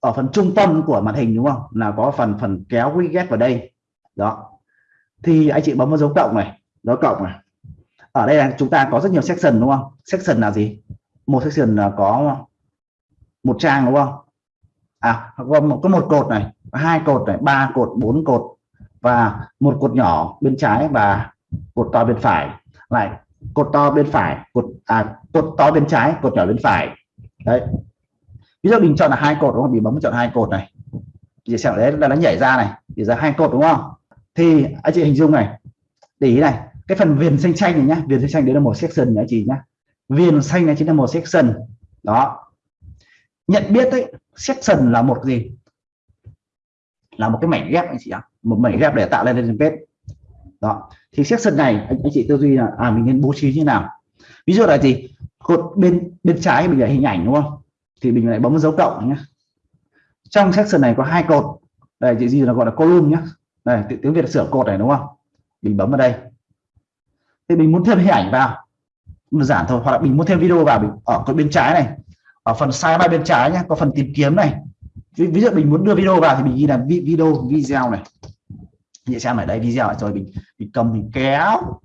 ở phần trung tâm của màn hình đúng không? Là có phần phần kéo widget vào đây. Đó. Thì anh chị bấm vào dấu cộng này. Dấu cộng này. Ở đây là chúng ta có rất nhiều section đúng không? Section là gì? Một section là có một trang đúng không? À có một, có một cột này hai cột này ba cột bốn cột và một cột nhỏ bên trái và cột to bên phải. Lại cột to bên phải cột à cột to bên trái cột nhỏ bên phải. Đấy ví dụ mình chọn là hai cột đúng không? Mình bấm chọn hai cột này. Thì sẽ đấy là nó nhảy ra này thì ra hai cột đúng không? Thì anh chị hình dung này để ý này cái phần viền xanh xanh này nhá viền xanh xanh đấy là một section nhá chị nhá. Viền xanh này chính là một section đó. Nhận biết đấy section là một gì? Là một cái mảnh ghép anh chị ạ. Một mảnh ghép để tạo lên lên page. Đó. Thì section này anh, anh chị tư duy là à mình nên bố trí như nào? Ví dụ là gì? Cột bên bên trái mình là hình ảnh đúng không? Thì mình lại bấm dấu cộng nhé trong section này có hai cột. Đây chị gì là gọi là column nhé này tiếng việt sửa cột này đúng không? Mình bấm vào đây. Thì mình muốn thêm hình ảnh vào. Đơn giản thôi hoặc là mình muốn thêm video vào mình ở cái bên trái này. Ở phần sidebar bên trái nhé có phần tìm kiếm này. Ví, ví dụ mình muốn đưa video vào thì mình ghi là video video này. Như xem ở đây video rồi mình mình cầm mình kéo.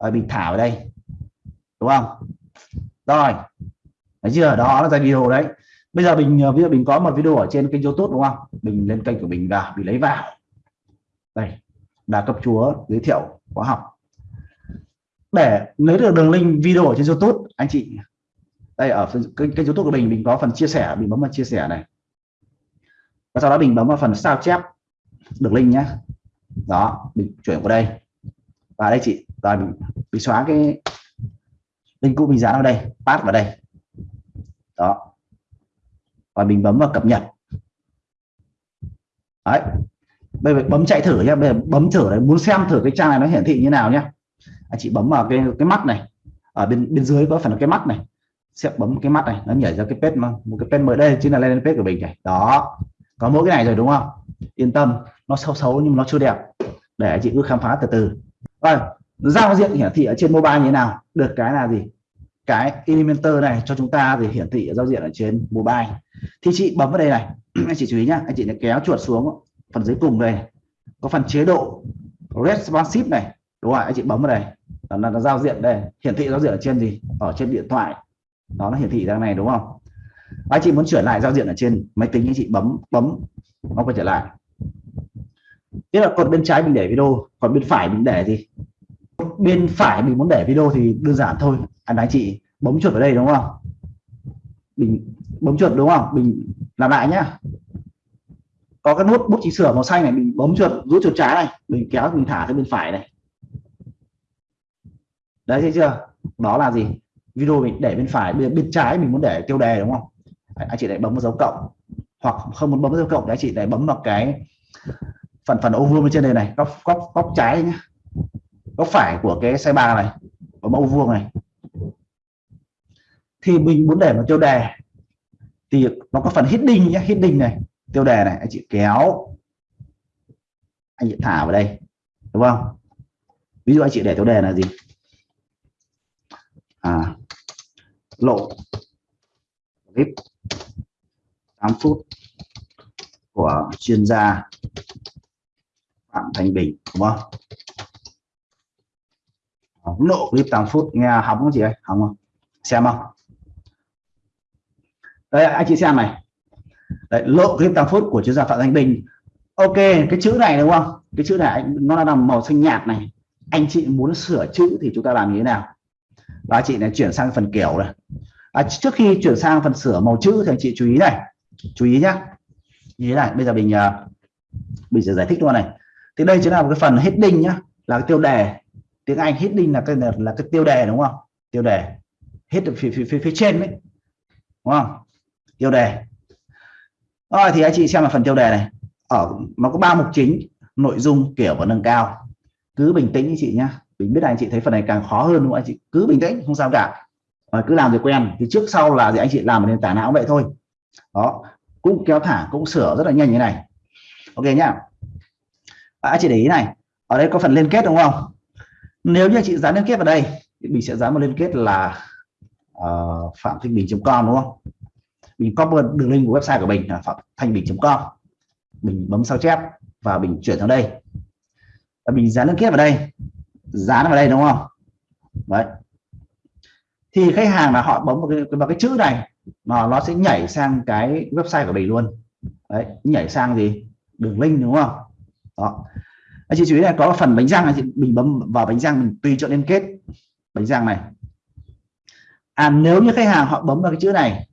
Rồi mình thả vào đây. Đúng không? Rồi thấy chưa đó là ra video đấy. Bây giờ mình ờ, ví dụ mình có một video ở trên kênh youtube đúng không? Mình lên kênh của mình vào mình lấy vào. Đây đà cấp chúa giới thiệu khóa học. Để lấy được đường link video ở trên youtube anh chị. Đây ở kênh, kênh youtube của mình mình có phần chia sẻ mình bấm vào chia sẻ này. Và sau đó mình bấm vào phần sao chép đường link nhé đó mình chuyển qua đây. Và đây chị rồi mình, mình xóa cái link cũ mình dán vào đây pass vào đây đó. Và mình bấm vào cập nhật. Đấy. Bây giờ bấm chạy thử nhé bây giờ bấm thử đấy muốn xem thử cái trang này nó hiển thị như nào nhé anh à, chị bấm vào cái cái mắt này. Ở bên bên dưới có phần cái mắt này. Sẽ bấm cái mắt này, nó nhảy ra cái page mà, một cái page mới đây, chính là lên page của mình này. Đó. Có mỗi cái này rồi đúng không? Yên tâm, nó xấu xấu nhưng nó chưa đẹp. Để anh chị cứ khám phá từ từ. Rồi, giao diện hiển thị ở trên mobile như thế nào? Được cái là gì? Cái Elementor này cho chúng ta thì hiển thị ở giao diện ở trên mobile. Thì chị bấm vào đây này. Anh chị chú ý nhá, anh chị kéo chuột xuống phần dưới cùng đây. Có phần chế độ responsive này. Đúng rồi, anh chị bấm vào đây. Là nó giao diện đây. Hiển thị giao diện ở trên gì? Ở trên điện thoại. Đó, nó hiển thị ra này, đúng không? Anh chị muốn chuyển lại giao diện ở trên máy tính anh chị bấm bấm, nó quay trở lại. Tức là còn bên trái mình để video, còn bên phải mình để gì? Bên phải mình muốn để video thì đơn giản thôi. À, anh anh chị bấm chuột vào đây đúng không? Mình bấm chuột đúng không? Mình làm lại nhá. Có cái nút bút chỉnh sửa màu xanh này mình bấm chuột rút chuột trái này. Mình kéo mình thả sang bên phải này. Đấy thấy chưa? Đó là gì? Video mình để bên phải bên, bên trái mình muốn để tiêu đề đúng không? Anh chị lại bấm vào dấu cộng. Hoặc không muốn bấm dấu cộng đấy anh chị lại bấm vào cái phần phần ô vuông bên trên đây này. Góc góc góc trái nhé góc phải của cái xe ba này của mẫu vuông này. Thì mình muốn để một tiêu đề thì nó có phần heading nhé, heading này, tiêu đề này, anh chị kéo, anh chị thả vào đây, đúng không? Ví dụ anh chị để tiêu đề là gì? À lộ, clip 8 phút của chuyên gia Phạm thanh Bình, đúng không? Lộ clip 8 phút nghe hóng không chị ơi? Hóng không? Xem không? Đây anh chị xem này. Đấy, lộ clip 8 phút của chuyên gia Phạm Thanh Bình. Ok cái chữ này đúng không? Cái chữ này nó là màu xanh nhạt này. Anh chị muốn sửa chữ thì chúng ta làm như thế nào? Và chị này chuyển sang phần kiểu này. À, trước khi chuyển sang phần sửa màu chữ thì anh chị chú ý này. Chú ý nhá. Như thế này bây giờ mình à, mình sẽ giải thích luôn này. Thì đây chính là một cái phần heading nhá là cái tiêu đề tiếng Anh heading là cái là, là cái tiêu đề đúng không? Tiêu đề. Hết phía, phía, phía, phía trên đấy. Đúng không? Tiêu đề. Rồi thì anh chị xem là phần tiêu đề này. Ở nó có ba mục chính nội dung kiểu và nâng cao. Cứ bình tĩnh anh chị nhá. Mình biết là anh chị thấy phần này càng khó hơn đúng không anh chị? Cứ bình tĩnh không sao cả. Rồi cứ làm thì quen. Thì trước sau là gì anh chị làm nền tảng não vậy thôi. Đó. Cũng kéo thả cũng sửa rất là nhanh như này. Ok nhá. À, anh chị để ý này. Ở đây có phần liên kết đúng không? Nếu như chị dán liên kết vào đây thì mình sẽ dán một liên kết là uh, phạm thanh bình com đúng không? Mình copy đường link của website của mình là phạm thanh bình.com mình bấm sao chép và mình chuyển sang đây. Và mình dán liên kết vào đây dán vào đây đúng không? Đấy. Thì khách hàng là họ bấm vào cái, vào cái chữ này mà nó sẽ nhảy sang cái website của mình luôn. Đấy nhảy sang gì? Đường link đúng không? Đó anh chị chú ý này có phần bánh răng này thì mình bấm vào bánh răng mình tùy chọn liên kết. Bánh răng này. À nếu như khách hàng họ bấm vào cái chữ này,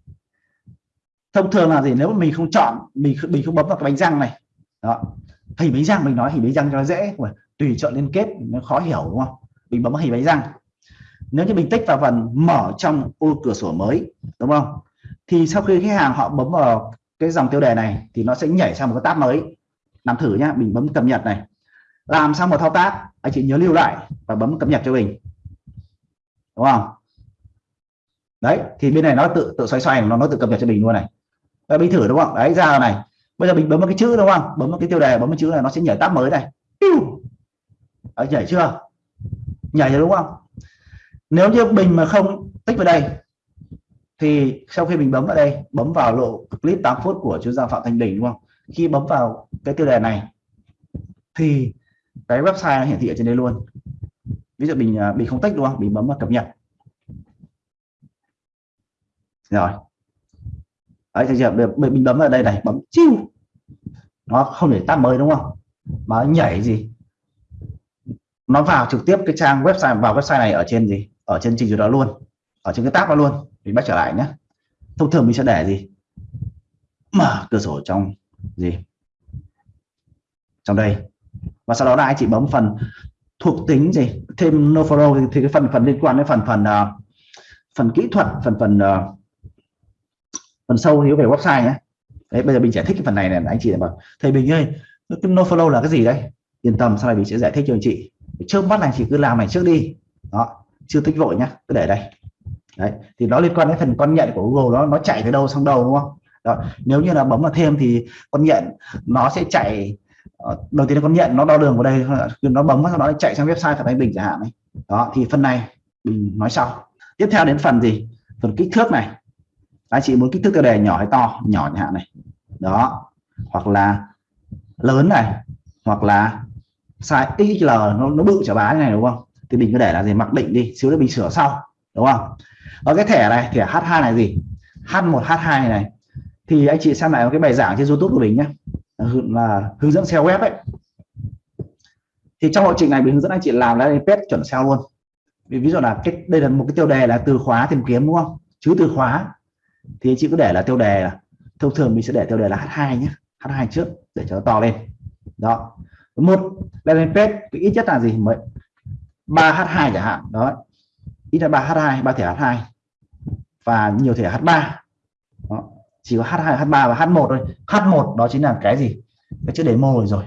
thông thường là gì? Nếu mà mình không chọn, mình mình không bấm vào cái bánh răng này, đó. Hình bánh răng mình nói, hình bánh răng cho nó dễ mà tùy chọn liên kết, nó khó hiểu, đúng không? Mình bấm vào hình bánh răng nếu như mình tích vào phần mở trong ô cửa sổ mới, đúng không? Thì sau khi khách hàng họ bấm vào cái dòng tiêu đề này thì nó sẽ nhảy sang một cái tab mới. Làm thử nhá, mình bấm cập nhật này làm xong một thao tác anh chị nhớ lưu lại và bấm cập nhật cho mình. Đúng không? Đấy thì bên này nó tự tự xoay xoay nó nó tự cập nhật cho mình luôn này. Đấy, mình thử đúng không? Đấy ra này. Bây giờ mình bấm vào cái chữ đúng không? Bấm vào cái tiêu đề bấm vào chữ này nó sẽ nhảy tab mới này. Đấy, nhảy chưa? Nhảy rồi đúng không? Nếu như mình mà không tích vào đây thì sau khi mình bấm vào đây bấm vào lộ clip 8 phút của chuyên gia phạm thanh bình đúng không? Khi bấm vào cái tiêu đề này thì cái website nó hiển thị ở trên đây luôn. Ví dụ mình à, mình không tích, đúng không? Mình bấm vào cập nhật. Rồi. Đấy thì giờ mình bấm vào đây này, bấm chiêu nó không để tab mới, đúng không? Mà nhảy gì? Nó vào trực tiếp cái trang website, vào website này ở trên gì? Ở trên trình duyệt đó luôn. Ở trên cái tab đó luôn. Mình bắt trở lại nhé thông thường mình sẽ để gì? Mở cửa sổ trong gì? Trong đây và sau đó là anh chị bấm phần thuộc tính gì? Thêm no follow thì, thì cái phần phần liên quan đến phần phần uh, phần kỹ thuật phần phần uh, phần sâu hiểu về website nhé. Đấy bây giờ mình giải thích cái phần này này anh chị bảo thầy bình ơi cái no follow là cái gì đấy yên tâm sau này mình sẽ giải thích cho anh chị. Trước mắt này chỉ cứ làm này trước đi. Đó chưa tích vội nhá cứ để đây. Đấy thì nó liên quan đến phần con nhận của Google nó nó chạy tới đâu sang đâu đúng không? Đó. nếu như là bấm vào thêm thì con nhận nó sẽ chạy Ờ, đầu tiên là con nhận nó đo đường vào đây nó bấm sau đó chạy sang website phản ánh bình chẳng hạn này đó thì phần này mình nói sau. Tiếp theo đến phần gì? Phần kích thước này. Anh chị muốn kích thước tiêu đề nhỏ hay to? Nhỏ chẳng hạn này. Đó. Hoặc là lớn này. Hoặc là size XL nó, nó bự chả bá này đúng không? Thì mình cứ để là gì? Mặc định đi. Xíu nữa mình sửa sau đúng không? Ở cái thẻ này thẻ H2 này gì? H1 H2 này. Thì anh chị xem lại cái bài giảng trên YouTube của mình nhé là hướng dẫn SEO web ấy. Thì trong lộ trình này mình hướng dẫn anh chị làm là pet chuẩn SEO luôn. Vì ví dụ là cái đây là một cái tiêu đề là từ khóa tìm kiếm, đúng không? Chứ từ khóa thì anh chị cứ để là tiêu đề là thông thường mình sẽ để tiêu đề là H2 nhé. H2 trước để cho nó to lên. Đó. Một landing page ít nhất là gì? Mới 3H2 chẳng hạn. Đó. Ít là 3H2 ba thẻ H2 và nhiều thẻ H3 đó chỉ có H2 H3 và H1 thôi. H1 đó chính là cái gì? Cái chữ demo rồi rồi.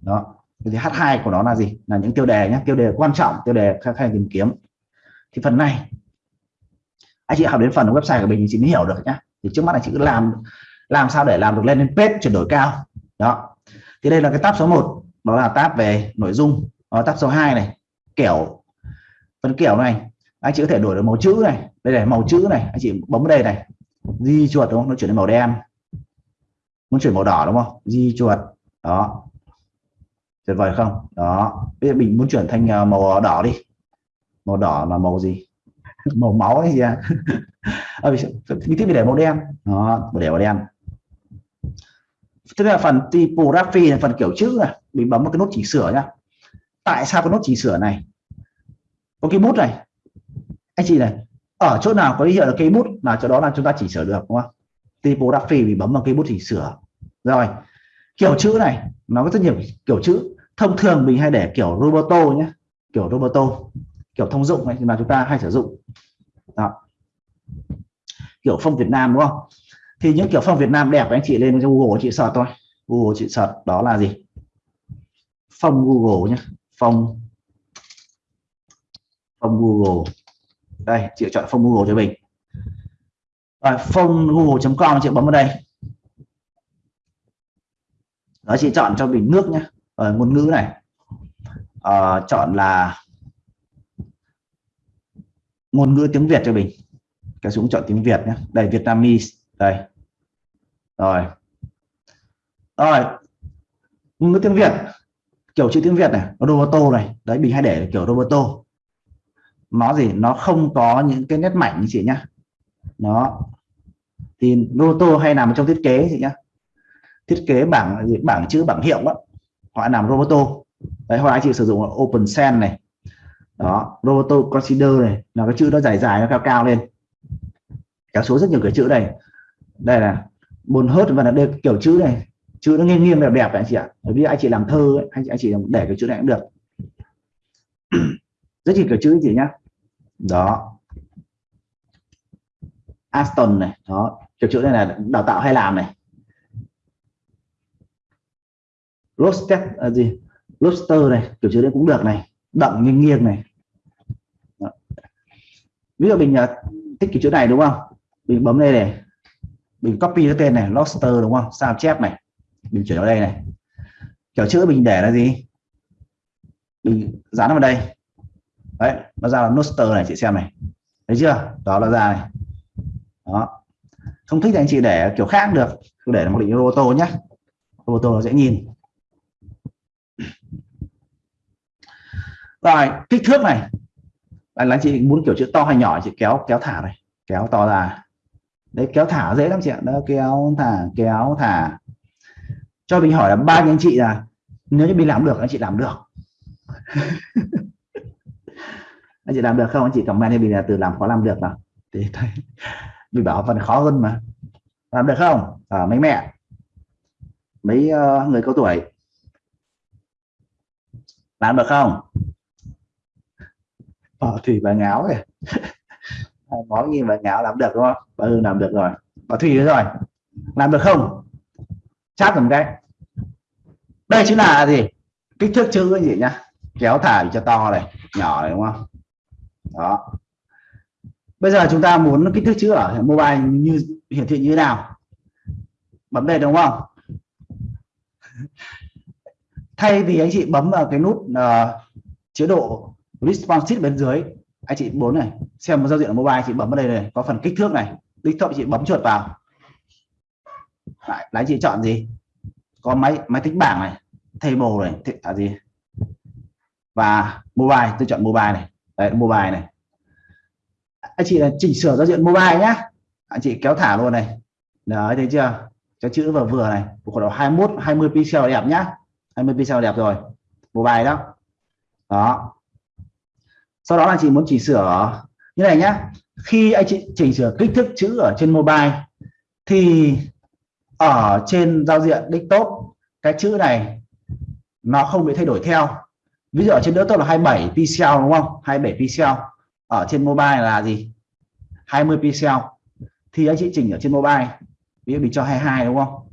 Đó. Thì H2 của nó là gì? Là những tiêu đề nhé tiêu đề quan trọng tiêu đề khách hàng tìm kiếm. Thì phần này anh chị học đến phần website của mình thì chị mới hiểu được nhá. Thì trước mắt anh chị cứ làm làm sao để làm được lên đến page chuyển đổi cao. Đó. Thì đây là cái tab số 1 đó là tab về nội dung. Đó, tab số 2 này. Kiểu phần kiểu này. Anh chị có thể đổi được màu chữ này. Đây này màu chữ này. Anh chị bấm đây này di chuột đúng không? Nó chuyển đến màu đen. Muốn chuyển màu đỏ đúng không? Di chuột. Đó. Tuyệt vời không? Đó. Bây giờ mình muốn chuyển thành ờ, màu đỏ đi. Màu đỏ là màu gì? Màu máu ấy gì à mình tiếp để màu đen. Đó để màu đen. Tức là phần typography là phần kiểu chữ này. Mình bấm một cái nút chỉnh sửa nhá. Tại sao cái nút chỉnh sửa này? Có cái bút này. Anh chị này ở chỗ nào có hiệu là cây bút là chỗ đó là chúng ta chỉnh sửa được, đúng không? Typography mình bấm vào cây bút chỉnh sửa. Rồi, kiểu chữ này, nó có rất nhiều kiểu chữ. Thông thường mình hay để kiểu roboto nhé, kiểu roboto kiểu thông dụng này mà chúng ta hay sử dụng. Đó. kiểu phong Việt Nam, đúng không? Thì những kiểu phong Việt Nam đẹp anh chị lên Google chị sợ thôi. Google chị sợ đó là gì? Phong Google nhé, phong phong Google đây chị chọn phong Google cho mình. Rồi phong google.com chị bấm vào đây. Đó chị chọn cho mình nước nhé ở ờ, ngôn ngữ này. À, chọn là ngôn ngữ tiếng Việt cho mình. Cái xuống chọn tiếng Việt nhé đây Vietnamese. Đây. Rồi. Rồi ngôn ngữ tiếng Việt. Kiểu chữ tiếng Việt này Roboto này. Đấy mình hay để kiểu Roboto nó gì? Nó không có những cái nét mảnh như chị nhá. Nó thì Roboto hay nằm trong thiết kế chị nhá. Thiết kế bảng bảng chữ bảng hiệu đó họ làm Roboto. Đấy họ anh chị sử dụng Open sen này. Đó Roboto Consider này. Là cái chữ nó dài dài nó cao cao lên. Kéo số rất nhiều cái chữ này đây là buồn hớt và là đây kiểu chữ này. Chữ nó nghiêng nghiêng đẹp đẹp anh chị ạ. Bởi vì anh chị làm thơ ấy, anh chị anh chị để cái chữ này cũng được. Rất nhiều kiểu chữ chị nhá đó. Aston này đó. Kiểu chữ này là đào tạo hay làm này. Roasted à, gì? Lobster này kiểu chữ đấy cũng được này. Đậm nghiêng nghiêng này. Đó. ví dụ mình à, thích kiểu chữ này đúng không? Mình bấm đây này. Mình copy cái tên này lobster đúng không? Sao chép này. Mình chuyển vào đây này. Kiểu chữ mình để là gì? Mình dán vào đây đấy, nó ra là noster này, chị xem này. Thấy chưa? Đó là ra này. Đó. Không thích thì anh chị để kiểu khác được. Để một định ô tô nhé ô tô nó dễ nhìn. Rồi, kích thước này. Là anh chị muốn kiểu chữ to hay nhỏ chị kéo kéo thả này. Kéo to ra. Đấy, kéo thả dễ lắm chị ạ. Đó, kéo thả kéo thả. Cho mình hỏi là ba anh chị là? Nếu như mình làm được, anh chị làm được. anh chị làm được không? Anh chị comment cho mình là từ làm khó làm được nào thì thấy mình bảo phần khó hơn mà. Làm được không? À, mấy mẹ? Mấy uh, người cao tuổi? Làm được không? Ờ, thủy và ngáo này nói như và ngáo làm được đúng không? Bà ừ làm được rồi. Bà thủy rồi. Làm được không? Chắc một cái. Đây chính là gì? Kích thước chữ gì nhá? Kéo thả cho to này nhỏ này đúng không? Đó. Bây giờ chúng ta muốn kích thước chữ ở mobile như hiển thị như thế nào? Bấm đây đúng không? Thay vì anh chị bấm vào cái nút uh, chế độ responsive bên dưới anh chị bốn này xem một giao diện ở mobile chị bấm vào đây này có phần kích thước này. Kích thước chị bấm chuột vào. Lại anh chị chọn gì? Có máy máy tính bảng này table này là gì? Và mobile tôi chọn mobile này đấy, mobile này. Anh chị là chỉnh sửa giao diện mobile nhá. Anh chị kéo thả luôn này. Đấy, thấy chưa? Cho chữ vừa vừa này. Khoảng độ 21 20 pixel đẹp nhá. 20 pixel đẹp rồi. Mobile đó. Đó. Sau đó là chị muốn chỉnh sửa như này nhá. Khi anh chị chỉnh sửa kích thước chữ ở trên mobile, thì ở trên giao diện desktop, cái chữ này nó không bị thay đổi theo ví dụ ở trên desktop là 27 pixel đúng không? 27 pixel. Ở trên mobile là gì? 20 pixel. Thì anh chị chỉnh ở trên mobile. Ví dụ mình cho 22 đúng không?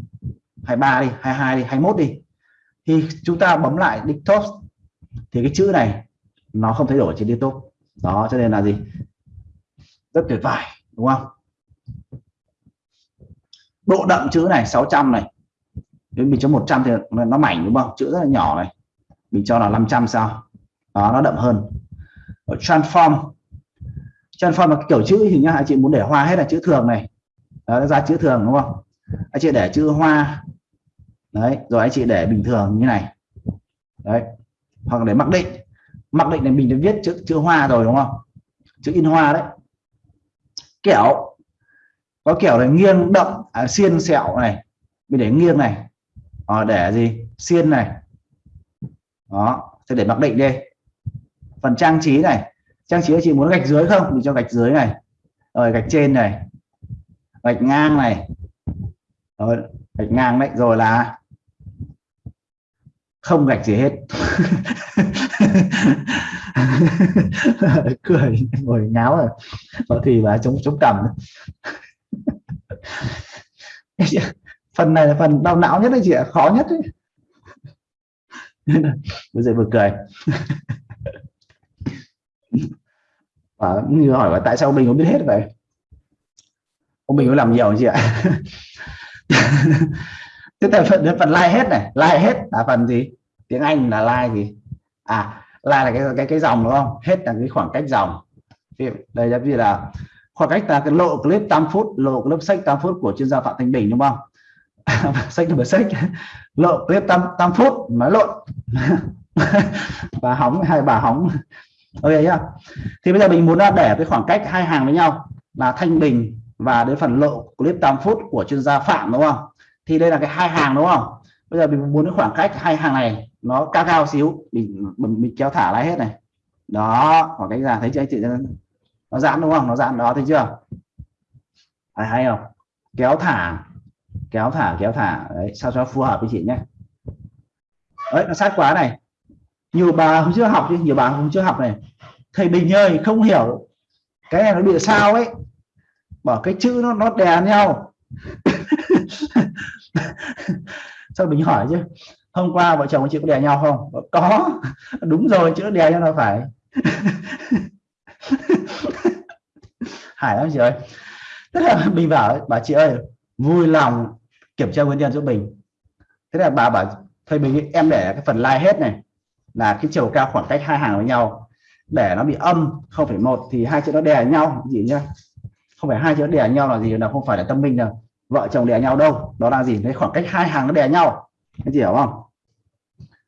23 đi 22 đi 21 đi. Thì chúng ta bấm lại desktop thì cái chữ này nó không thay đổi trên desktop đó, cho nên là gì? Rất tuyệt vời, đúng không? Độ đậm chữ này 600 này. Nếu mình cho 100 thì nó mảnh đúng không? Chữ rất là nhỏ này mình cho là 500 sao? Đó nó đậm hơn. Ở transform. Transform là kiểu chữ thì nhá anh chị muốn để hoa hết là chữ thường này. Đó, ra chữ thường đúng không? Anh chị để chữ hoa. Đấy rồi anh chị để bình thường như này. Đấy hoặc để mặc định. Mặc định này mình đã viết chữ chữ hoa rồi đúng không? Chữ in hoa đấy. Kiểu có kiểu là nghiêng đậm à, xiên sẹo này. Mình để nghiêng này. À, để gì? Xiên này đó sẽ để mặc định đây phần trang trí này, trang trí chị muốn gạch dưới không? Mình cho gạch dưới này. Rồi, gạch trên này. Gạch ngang này. Rồi, gạch ngang đấy, rồi là không gạch gì hết. Cười, ngồi ngáo rồi. Có thì bà chống chống cầm phần này là phần đau não nhất đấy chị ạ, khó nhất đấy. bây giờ vừa cười. Và như hỏi là tại sao mình không biết hết vậy? Ông mình có làm nhiều gì ạ? Tức là phần phần like hết này. Like hết là phần gì? Tiếng anh là like gì? À like là cái cái cái dòng, đúng không? Hết là cái khoảng cách dòng. Đây là gì là khoảng cách là cái lộ clip 8 phút, lộ clip sách 8 phút của chuyên gia phạm thanh bình, đúng không? sách là sách. Lộ clip 8, 8 phút nói lộn. Bà hóng hai bà hóng. Ok nhá. Thì bây giờ mình muốn à, để cái khoảng cách hai hàng với nhau là thanh bình và đến phần lộ clip 8 phút của chuyên gia phạm đúng không? Thì đây là cái hai hàng đúng không? Bây giờ mình muốn cái khoảng cách hai hàng này nó cao cao xíu mình mình kéo thả lại hết này. Đó khoảng cách ra thấy chưa anh chị? Nó giãn đúng không? Nó giãn đó thấy chưa? Hay hay không? Kéo thả kéo thả kéo thả. Đấy, sao cho phù hợp với chị nhé. Đấy nó sát quá này. Nhiều bà không chưa học chứ nhiều bà không chưa học này. Thầy bình ơi, không hiểu cái này nó bị sao ấy. Bảo cái chữ nó nó đè nhau. Sao mình hỏi chứ? Hôm qua vợ chồng chị có đè nhau không? Có. Đúng rồi, chữ đè nhau là phải. Hải lắm chị ơi. Tức là mình bảo bà chị ơi vui lòng kiểm tra nguyên nhân giúp mình. Thế là bà bảo thầy mình em để cái phần like hết này, là cái chiều cao khoảng cách hai hàng với nhau. Để nó bị âm không phải một thì hai chữ nó đè nhau gì nhá? Không phải hai chữ đè nhau là gì, là không phải là tâm minh đâu. Vợ chồng đè nhau đâu, đó là gì? Cái khoảng cách hai hàng nó đè nhau. Anh chị hiểu không?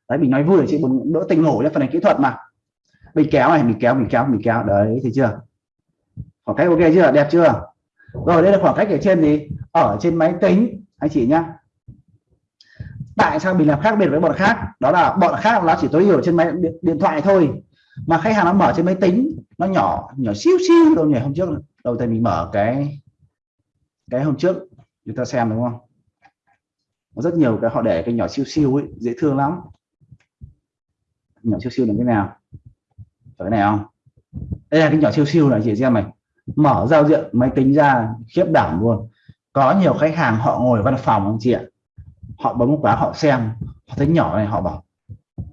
Đấy mình nói vui để chị muốn đỡ tình ngủ cho phần này kỹ thuật mà. Mình kéo này mình kéo mình kéo mình kéo. Đấy thì chưa? Khoảng cách ok chưa? Đẹp chưa? Rồi đây là khoảng cách ở trên gì? Ở trên máy tính. Anh chị nhá. Tại sao mình làm khác biệt với bọn khác? Đó là bọn khác nó chỉ tối thiểu trên máy điện, điện thoại thôi. Mà khách hàng nó mở trên máy tính nó nhỏ nhỏ xíu xíu đâu nhỉ hôm trước đầu tiên mình mở cái cái hôm trước. Chúng ta xem đúng không? Có rất nhiều cái họ để cái nhỏ siêu siêu ấy dễ thương lắm. Nhỏ siêu siêu là cái nào? Cái này không? Đây là cái nhỏ siêu siêu này chị xem này mở giao diện máy tính ra, khiếp đảm luôn. Có nhiều khách hàng họ ngồi văn phòng anh chị ạ. Họ bấm quá, họ xem. Họ thấy nhỏ này, họ bảo,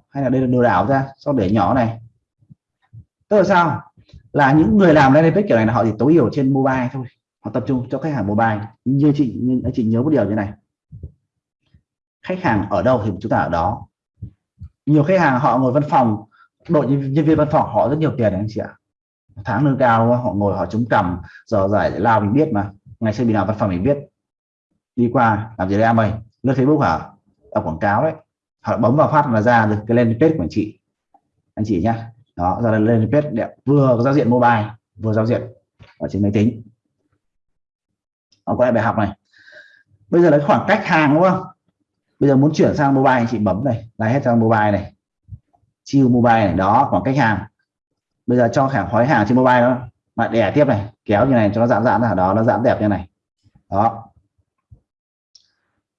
hay là đây là lừa đảo ra sau để nhỏ này? Tức là sao? Là những người làm lên kiểu này là họ chỉ tối hiểu trên mobile thôi. Họ tập trung cho khách hàng mobile. Như chị, như anh chị nhớ một điều như này. Khách hàng ở đâu thì chúng ta ở đó. Nhiều khách hàng họ ngồi văn phòng, đội nhân viên văn phòng họ rất nhiều tiền đấy anh chị ạ tháng lương cao, họ ngồi họ chống cầm giờ giải lao mình biết mà. Ngày xưa mình nào văn phòng mình biết? Đi qua, làm gì đây em ơi? Lướt facebook hả? Đọc quảng cáo đấy. Họ bấm vào phát là ra được cái lên page của anh chị. Anh chị nhá. Đó, ra lên page đẹp, vừa có giao diện mobile, vừa giao diện ở trên máy tính. Họ có bài học này. Bây giờ lấy khoảng cách hàng đúng không? Bây giờ muốn chuyển sang mobile, anh chị bấm này là hết sang mobile này. Chiêu mobile này, đó, khoảng cách hàng bây giờ cho khả khói hàng trên mobile đó. Mà đè tiếp này kéo như này cho nó giãn giãn ra đó nó giãn đẹp như này. Đó.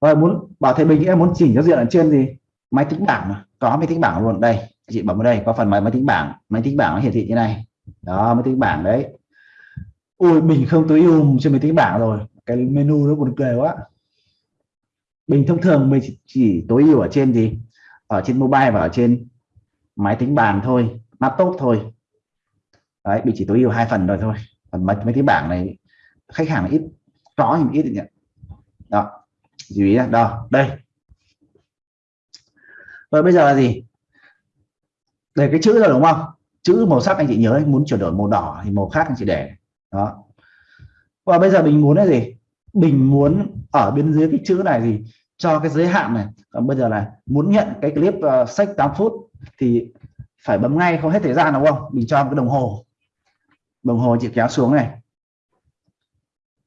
Rồi muốn bảo thầy bình em muốn chỉnh cho diện ở trên gì? Máy tính bảng mà. Có máy tính bảng luôn. Đây chị bấm vào đây có phần máy máy tính bảng. Máy tính bảng nó hiển thị như này. Đó máy tính bảng đấy. Ui mình không tối ưu um trên máy tính bảng rồi. Cái menu nó buồn cười quá. Bình thông thường mình chỉ, chỉ tối ưu ở trên gì? Ở trên mobile và ở trên máy tính bàn thôi laptop thôi đấy bị chỉ tối ưu hai phần rồi thôi. Còn mấy, mấy cái bảng này khách hàng ít rõ thì ít nhận đó chú ý đó đây. Rồi bây giờ là gì? Để cái chữ rồi đúng không? Chữ màu sắc anh chị nhớ anh muốn chuyển đổi màu đỏ thì màu khác anh chị để. Đó. Và bây giờ mình muốn là gì? Mình muốn ở bên dưới cái chữ này gì cho cái giới hạn này. Còn bây giờ là muốn nhận cái clip uh, sách 8 phút thì phải bấm ngay không hết thời gian đúng không? Mình cho một cái đồng hồ đồng hồ chị kéo xuống này.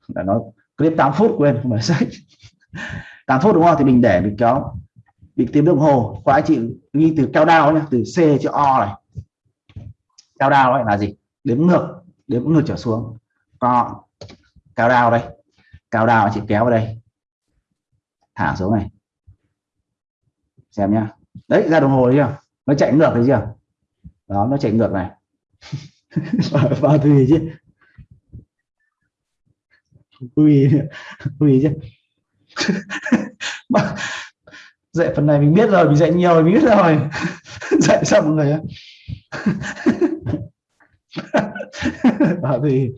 Là nó clip 8 phút quên, không phải sách. 8 phút đúng không? Thì mình để, mình kéo. Mình tìm đồng hồ. Qua chị ghi từ cao đao nhé từ C cho O này. Cao đao ấy là gì? Đếm ngược đếm ngược trở xuống. Co cao đao đây. Cao đao chị kéo vào đây. Thả xuống này. Xem nhá. Đấy, ra đồng hồ đấy chưa? Nó chạy ngược thấy chưa? Đó, nó chạy ngược này. vào tùy chứ. Tùy tùy chứ. Dạy phần này mình biết rồi mình dạy nhiều rồi, mình biết rồi. Dạy sao mọi người bảo tùy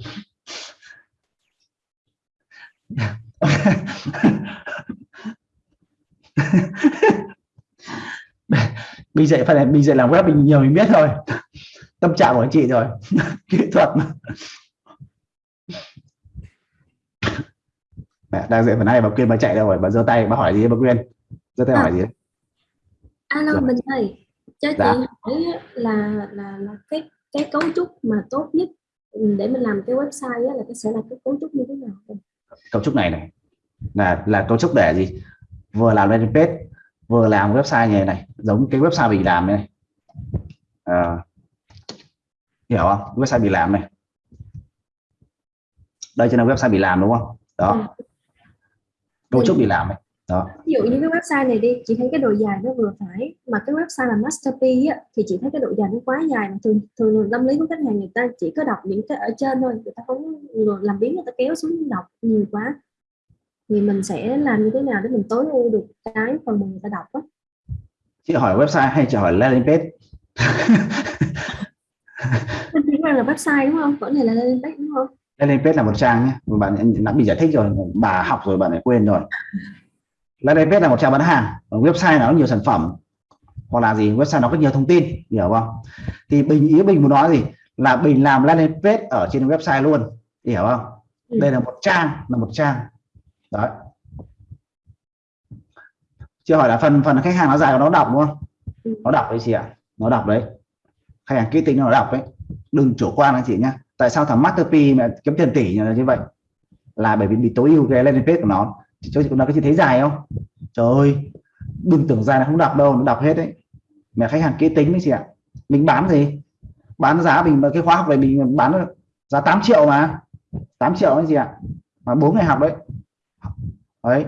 mình dạy phần này mình dạy làm web mình nhiều mình biết rồi tâm trạng của anh chị rồi. Kỹ thuật. Mẹ đang dạy phần này bà quyên bà chạy đâu rồi? Bà giơ tay bà hỏi gì bà quyên? Giơ tay À. hỏi gì alo Dạ. mình ơi cho chị Dạ. hỏi á, là là là cái cái cấu trúc mà tốt nhất để mình làm cái website là cái sẽ là cái cấu trúc như thế nào? Cấu trúc này này. Là là cấu trúc để gì? Vừa làm landing page vừa làm website này, này giống cái website mình làm này. Ờ, hiểu không? Website bị làm này. Đây chính là website bị làm đúng không? Đó. Cấu trúc bị làm này. Đó. Ví dụ như cái website này đi chị thấy cái độ dài nó vừa phải mà cái website là masterpiece á, thì chị thấy cái độ dài nó quá dài mà thường thường tâm lý của khách hàng người ta chỉ có đọc những cái ở trên thôi người ta không làm biến người ta kéo xuống đọc nhiều quá. Thì mình sẽ làm như thế nào để mình tối ưu được cái phần mà người ta đọc á? Chị hỏi website hay chị hỏi landing page Mình chỉ là website đúng không? Vẫn này là landing page đúng không? landing page là một trang nhé bạn đã bị giải thích rồi bà học rồi bạn lại quên rồi landing page là một trang bán hàng còn website nó có nhiều sản phẩm hoặc là gì website nó có nhiều thông tin hiểu không thì bình ý bình muốn nói gì là bình làm landing page ở trên website luôn hiểu không Ừ. đây là một trang là một trang đấy chưa hỏi là phần phần khách hàng nó dài nó đọc đúng không Ừ. nó đọc đấy chị ạ nó đọc đấy khách hàng kỹ tính nó đọc đấy đừng chủ quan anh chị nhá. Tại sao thằng masterpiece mà kiếm tiền tỷ như vậy? Là bởi vì bị tối ưu cái landing page của nó. Cho chị nó cái chị thấy dài không? Trời ơi, đừng tưởng dài là không đọc đâu, nó đọc hết đấy. Mẹ khách hàng kỹ tính đấy chị ạ. Mình bán gì? Bán giá mình cái khóa học này mình bán giá 8 triệu mà. 8 triệu anh chị ạ. Mà bốn ngày học đấy. Đấy.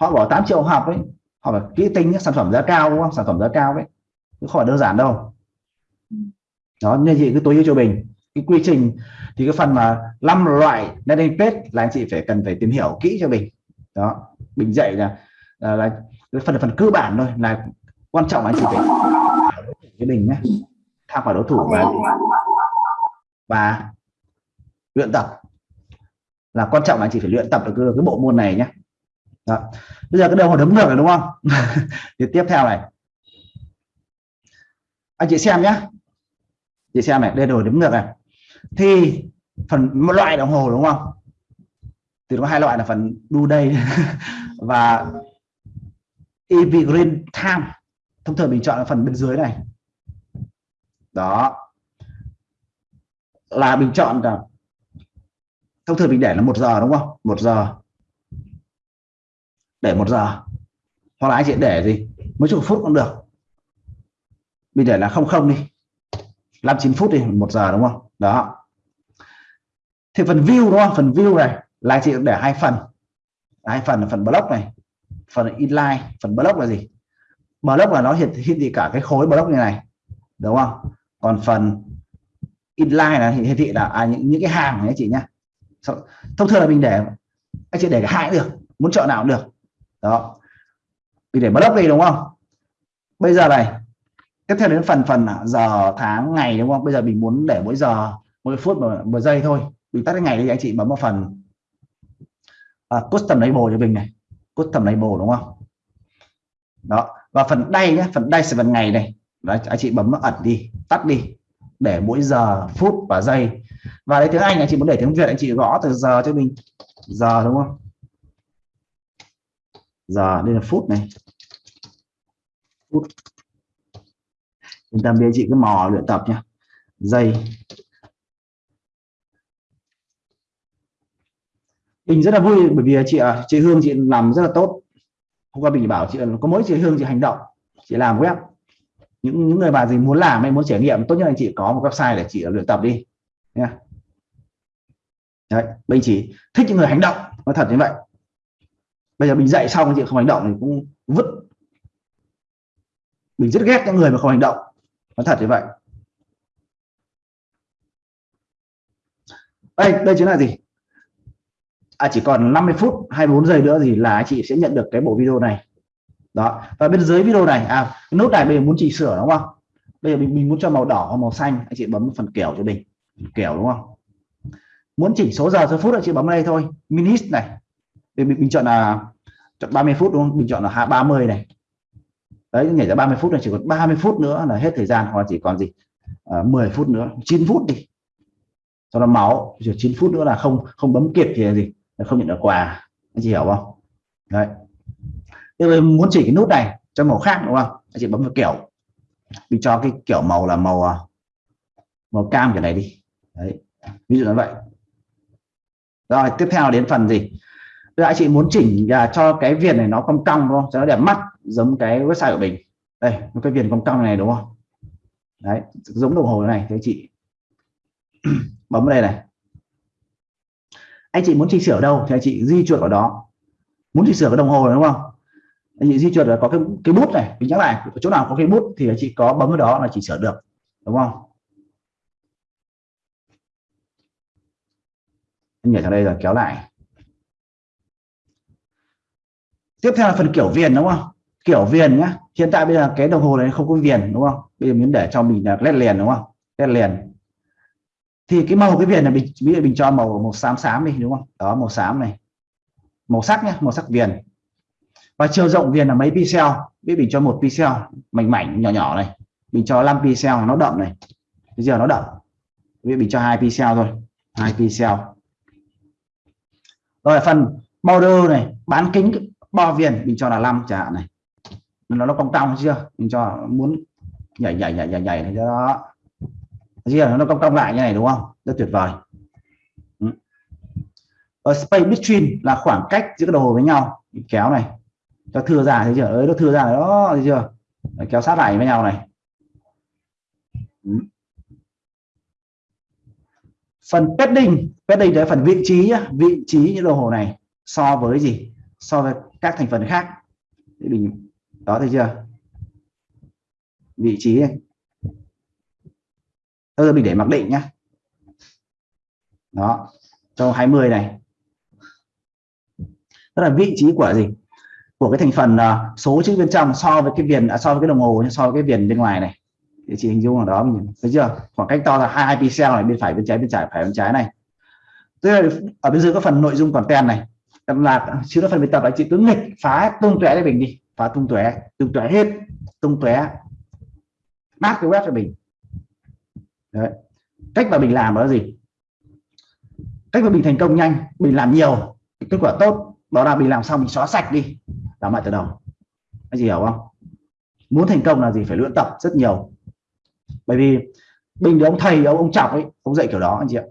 Họ bỏ 8 triệu học đấy họ phải kỹ tính sản phẩm giá cao đúng không? Sản phẩm giá cao đấy. Chứ không phải đơn giản đâu đó nên chị cứ tối ưu cho mình. Cái quy trình thì cái phần mà năm loại landing page là anh chị phải cần phải tìm hiểu kỹ cho mình. Đó mình dạy là là, là cái phần phần cơ bản thôi là quan trọng là anh chị phải với mình nhé. Tham khảo đối thủ và và luyện tập. Là quan trọng là anh chị phải luyện tập được cái, cái bộ môn này nhé. Đó. bây giờ cái đầu đấm ngược rồi đúng không? Thì tiếp theo này. Anh chị xem nhé chị xem này, đây rồi đếm ngược này. Thì phần, một loại đồng hồ đúng không? Thì có hai loại là phần đu đây và EV Green Time. Thông thường mình chọn là phần bên dưới này. Đó. Là mình chọn là, thông thường mình để là một giờ đúng không? Một giờ. Để một giờ. Hoặc là anh chị để gì? Mấy chục phút cũng được. Mình để là không không đi. 59 phút đi một giờ đúng không? Đó. Thì phần view đúng không? Phần view này là anh chị để hai phần. Hai phần là phần block này phần inline phần block là gì? Block là nó hiện hiện thị cả cái khối block như này đúng không? Còn phần inline là hiển thị là à, những những cái hàng này anh chị nhá. Thông thường là mình để anh chị để cả hai cũng được muốn chọn nào cũng được. Đó. Mình để block đi đúng không? Bây giờ này tiếp theo đến phần phần à, giờ tháng ngày đúng không? Bây giờ mình muốn để mỗi giờ mỗi phút một, một giây thôi. Mình tắt cái ngày đi anh chị bấm vào phần. À, custom label cho mình này. Custom label đúng không? Đó. Và phần đây nhé phần đây sẽ phần ngày này. Đó, anh chị bấm ẩn đi tắt đi. Để mỗi giờ phút và giây. Và đấy tiếng Anh anh chị muốn để tiếng Việt anh chị gõ từ giờ cho mình. Giờ đúng không? Giờ đây là phút này. Phút chúng ta đi chị cứ mò luyện tập nhé dây. Mình rất là vui bởi vì chị à, chị Hương chị làm rất là tốt. Hôm qua mình bảo chị có mỗi chị Hương chị hành động chị làm web. Những những người mà gì muốn làm hay muốn trải nghiệm tốt nhất là chị có một website để chị luyện tập đi. Nha. Đấy bình chỉ thích những người hành động nói thật như vậy. Bây giờ mình dạy xong chị không hành động thì cũng vứt. Mình rất ghét những người mà không hành động nói thật như vậy. Đây đây chính là gì? À, chỉ còn 50 phút 24 giây nữa thì là chị sẽ nhận được cái bộ video này. Đó và bên dưới video này à nút này bây giờ muốn chỉnh sửa đúng không? Bây giờ mình, mình muốn cho màu đỏ hoặc màu xanh anh chị bấm phần kiểu cho mình kiểu đúng không? Muốn chỉnh số giờ số phút anh chị bấm đây thôi. Minis này. Thì mình, mình chọn là chọn 30 phút đúng không? Mình chọn là 30 này đấy nhảy ra 30 phút này chỉ còn 30 phút nữa là hết thời gian hoặc chỉ còn gì? À, 10 phút nữa 9 phút đi. Cho nó máu chỉ 9 phút nữa là không không bấm kịp thì là gì? Là không nhận được quà. Anh chị hiểu không? Đấy. Bây muốn chỉ cái nút này cho màu khác đúng không? Anh chị bấm vào kiểu. Mình cho cái kiểu màu là màu à, màu cam cái này đi. Đấy. Ví dụ như vậy. Rồi tiếp theo đến phần gì? Bây chị muốn chỉnh uh, cho cái viền này nó cong cong đúng không? Cho nó đẹp mắt giống cái website của mình. Đây cái viền cong cong này đúng không? Đấy giống đồng hồ này thế chị? Bấm vào đây này. Anh chị muốn chỉnh sửa đâu? Thì anh chị di chuyển ở đó. Muốn chỉnh sửa cái đồng hồ này đúng không? Anh chị di chuyển là có cái cái bút này mình nhắc lại chỗ nào có cái bút thì anh chị có bấm vào đó là chỉnh sửa được đúng không? Anh nhảy sang đây rồi kéo lại. Tiếp theo là phần kiểu viền, đúng không? Kiểu viền nhá. Hiện tại bây giờ cái đồng hồ này không có viền, đúng không? Bây giờ mình để cho mình là led liền, đúng không? Led liền. Thì cái màu cái viền này mình, ví dụ mình cho màu màu xám xám đi, đúng không? Đó, màu xám này. Màu sắc nhá, màu sắc viền. Và chiều rộng viền là mấy pixel? Biết mình cho một pixel mảnh mảnh, nhỏ nhỏ này. Mình cho 5 pixel, nó đậm này. Bây giờ nó đậm. Biết mình cho hai pixel thôi. Hai pixel. Rồi phần border này, bán kính bo viền mình cho là 5 chẳng hạn này. Nó nó cong cong chưa? Mình cho muốn nhảy nhảy nhảy nhảy nhảy này cho đó chưa? Nó cong cong lại như này đúng không? Rất tuyệt vời. Ừ. Ở space between là khoảng cách giữa cái đồng hồ với nhau. Mình kéo này. Cho thưa ra thấy chưa? Ấy nó thưa ra đó thấy chưa? Đấy, kéo sát lại với nhau này. Ừ. phần padding padding đấy phần vị trí vị trí những đồng hồ này so với gì? So với các thành phần khác. Thì mình đó thấy chưa? Vị trí này bây giờ mình để mặc định nhá. Đó cho 20 này. Đó là vị trí của gì? Của cái thành phần uh, số chữ bên trong so với cái viền à, so với cái đồng hồ so với cái viền bên ngoài này. Thì chị hình dung ở đó mình thấy chưa? Khoảng cách to là hai pixel này bên phải bên trái bên trái phải bên trái này. Tức là ở bên dưới có phần nội dung content này là chưa có phần bài tập anh chị cứ nghịch, phá tung tóe cho mình đi. Phá tung tóe tung tóe hết, tung tóe bác cái web cho mình. Đấy. cách mà mình làm đó là gì? Cách mà mình thành công nhanh, mình làm nhiều, kết quả tốt, đó là mình làm xong, mình xóa sạch đi, làm lại từ đầu. Anh chị hiểu không? Muốn thành công là gì? Phải luyện tập rất nhiều. Bởi vì bình thì ông thầy, ông ông chọc ấy, ông dạy kiểu đó, anh chị ạ.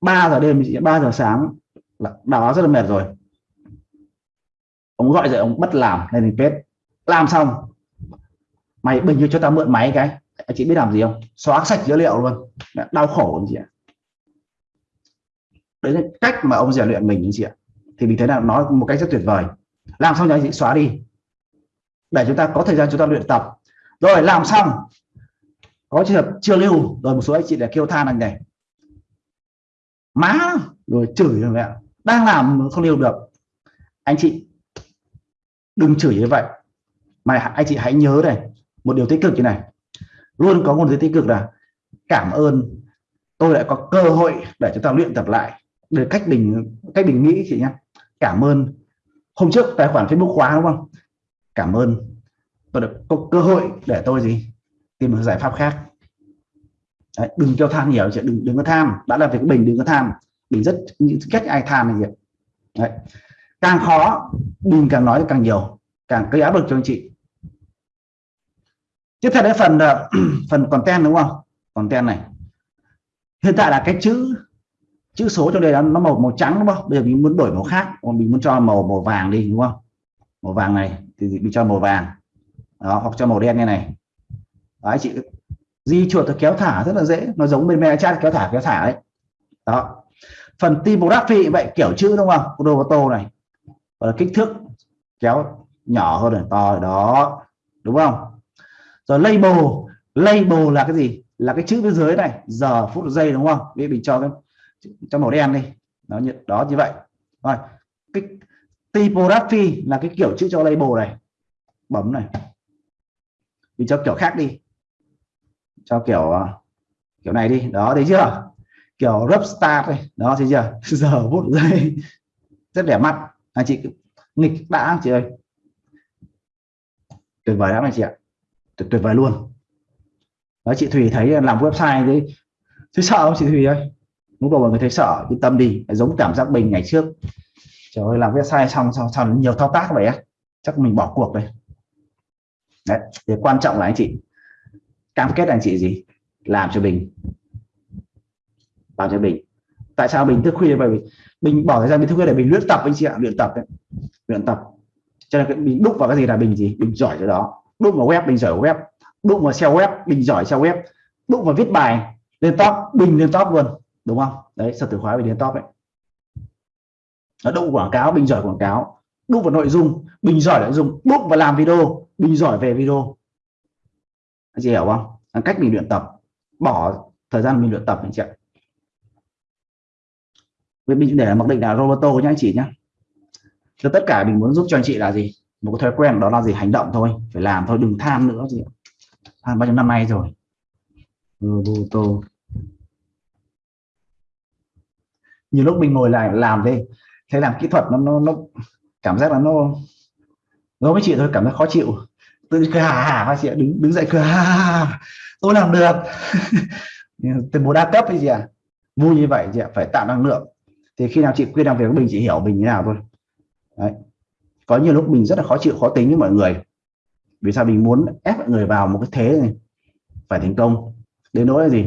3 giờ đêm 3 giờ sáng Vâng, đó rất là mệt rồi. Ông gọi dậy, ông bắt làm, lên mình page làm xong, mày bình như cho tao mượn máy cái. Anh chị biết làm gì không? Xóa sạch dữ liệu luôn. Đau khổ anh chị ạ. Đấy là cách mà ông rèn luyện mình anh chị ạ. Thì mình thấy là nói một cách rất tuyệt vời. Làm xong rồi anh chị xóa đi. Để chúng ta có thời gian chúng ta luyện tập. Rồi, làm xong. Có trường hợp chưa lưu. Rồi một số anh chị để kêu than anh này. Má! Rồi chửi rồi mẹ đang làm không lưu được. Anh chị đừng chửi như vậy. Mà anh chị hãy nhớ này một điều tích cực như này. Luôn có một điều tích cực là cảm ơn tôi lại có cơ hội để chúng ta luyện tập lại. Để cách mình cách mình nghĩ chị nhé. Cảm ơn. Hôm trước tài khoản Facebook khóa đúng không? Cảm ơn. Tôi được có cơ hội để tôi gì? Tìm một giải pháp khác. Đấy, đừng cho tham nhiều chị đừng đừng có tham. Đã là việc bình đừng có tham mình rất những cách ai tham này vậy Đấy. càng khó, mình càng nói càng nhiều, càng gây áp lực cho anh chị. Tiếp theo đến phần ờ, phần content đúng không? Content này. Hiện tại là cái chữ chữ số trong đây nó màu màu trắng đúng không? Bây giờ mình muốn đổi màu khác mình muốn cho màu màu vàng đi, đúng không? Màu vàng này, thì mình cho màu vàng. Đó, hoặc cho màu đen như này. Đấy chị. Di chuột kéo thả rất là dễ, nó giống bên mẹ chat kéo thả kéo thả đấy. Đó phần typography vậy, kiểu chữ đúng không? Đồ tô này. Và kích thước kéo nhỏ hơn này, to đó. Đúng không? Rồi label. Label là cái gì? Là cái chữ bên dưới này, giờ, phút, giây đúng không? Vì mình cho cái, cho màu đen đi. Nó như, đó như vậy. Rồi, cái typography là cái kiểu chữ cho label này. Bấm này. Mình cho kiểu khác đi. Cho kiểu ờ, kiểu này đi. Đó, thấy chưa? Kiểu rub start đây đó thấy chưa? Giờ phút giây rất đẹp mắt. Anh chị nghịch đã chị ơi. Tuyệt vời lắm anh chị ạ. Tuyệt, tuyệt vời luôn. Đó chị Thùy thấy làm website đấy thấy sợ không chị Thùy ơi? Muốn đầu mọi người thấy sợ yên tâm đi. Giống cảm giác mình ngày trước. Trời ơi làm website xong xong xong nhiều thao tác vậy á. Chắc mình bỏ cuộc đây. Đấy thì quan trọng là anh chị cam kết anh chị gì? Làm cho mình làm cho mình. Tại sao mình thức khuya? Bởi vì mình bỏ thời gian mình thức khuya để mình luyện tập anh chị ạ, luyện tập đấy, luyện tập. Cho nên mình đúc vào cái gì là mình gì? Mình giỏi cái đó. Đúc vào web, mình giỏi web. Đúc vào SEO web, mình giỏi SEO web. Đúc vào viết bài, lên top, bình lên top luôn, đúng không? Đấy, sở từ khóa mình lên top đấy. Nó đúc quảng cáo bình giỏi quảng cáo. Đúc vào nội dung bình giỏi nội dung. Đúc vào làm video bình giỏi về video. Anh chị hiểu không? Cách mình luyện tập. Bỏ thời gian mình luyện tập, anh chị ạ với mình để mặc định là Roberto nhá anh chị nhá. Cho tất cả mình muốn giúp cho anh chị là gì? Một cái thói quen đó là gì? Hành động thôi phải làm thôi đừng tham nữa gì tham bao nhiêu năm nay rồi? Roberto. Nhiều lúc mình ngồi lại làm đi, thấy làm kỹ thuật nó nó, nó cảm giác là nó nó với chị thôi cảm giác khó chịu. Tự cười hà hà các chị đứng đứng dậy cười hà hà tôi làm được. Từ một đa cấp gì chị vui như vậy chị ạ phải tạo năng lượng thì khi nào chị quyên làm việc với mình chị hiểu mình như nào thôi. Đấy. có nhiều lúc mình rất là khó chịu khó tính với mọi người. Vì sao? Mình muốn ép mọi người vào một cái thế này. Phải thành công. Đến nỗi là gì?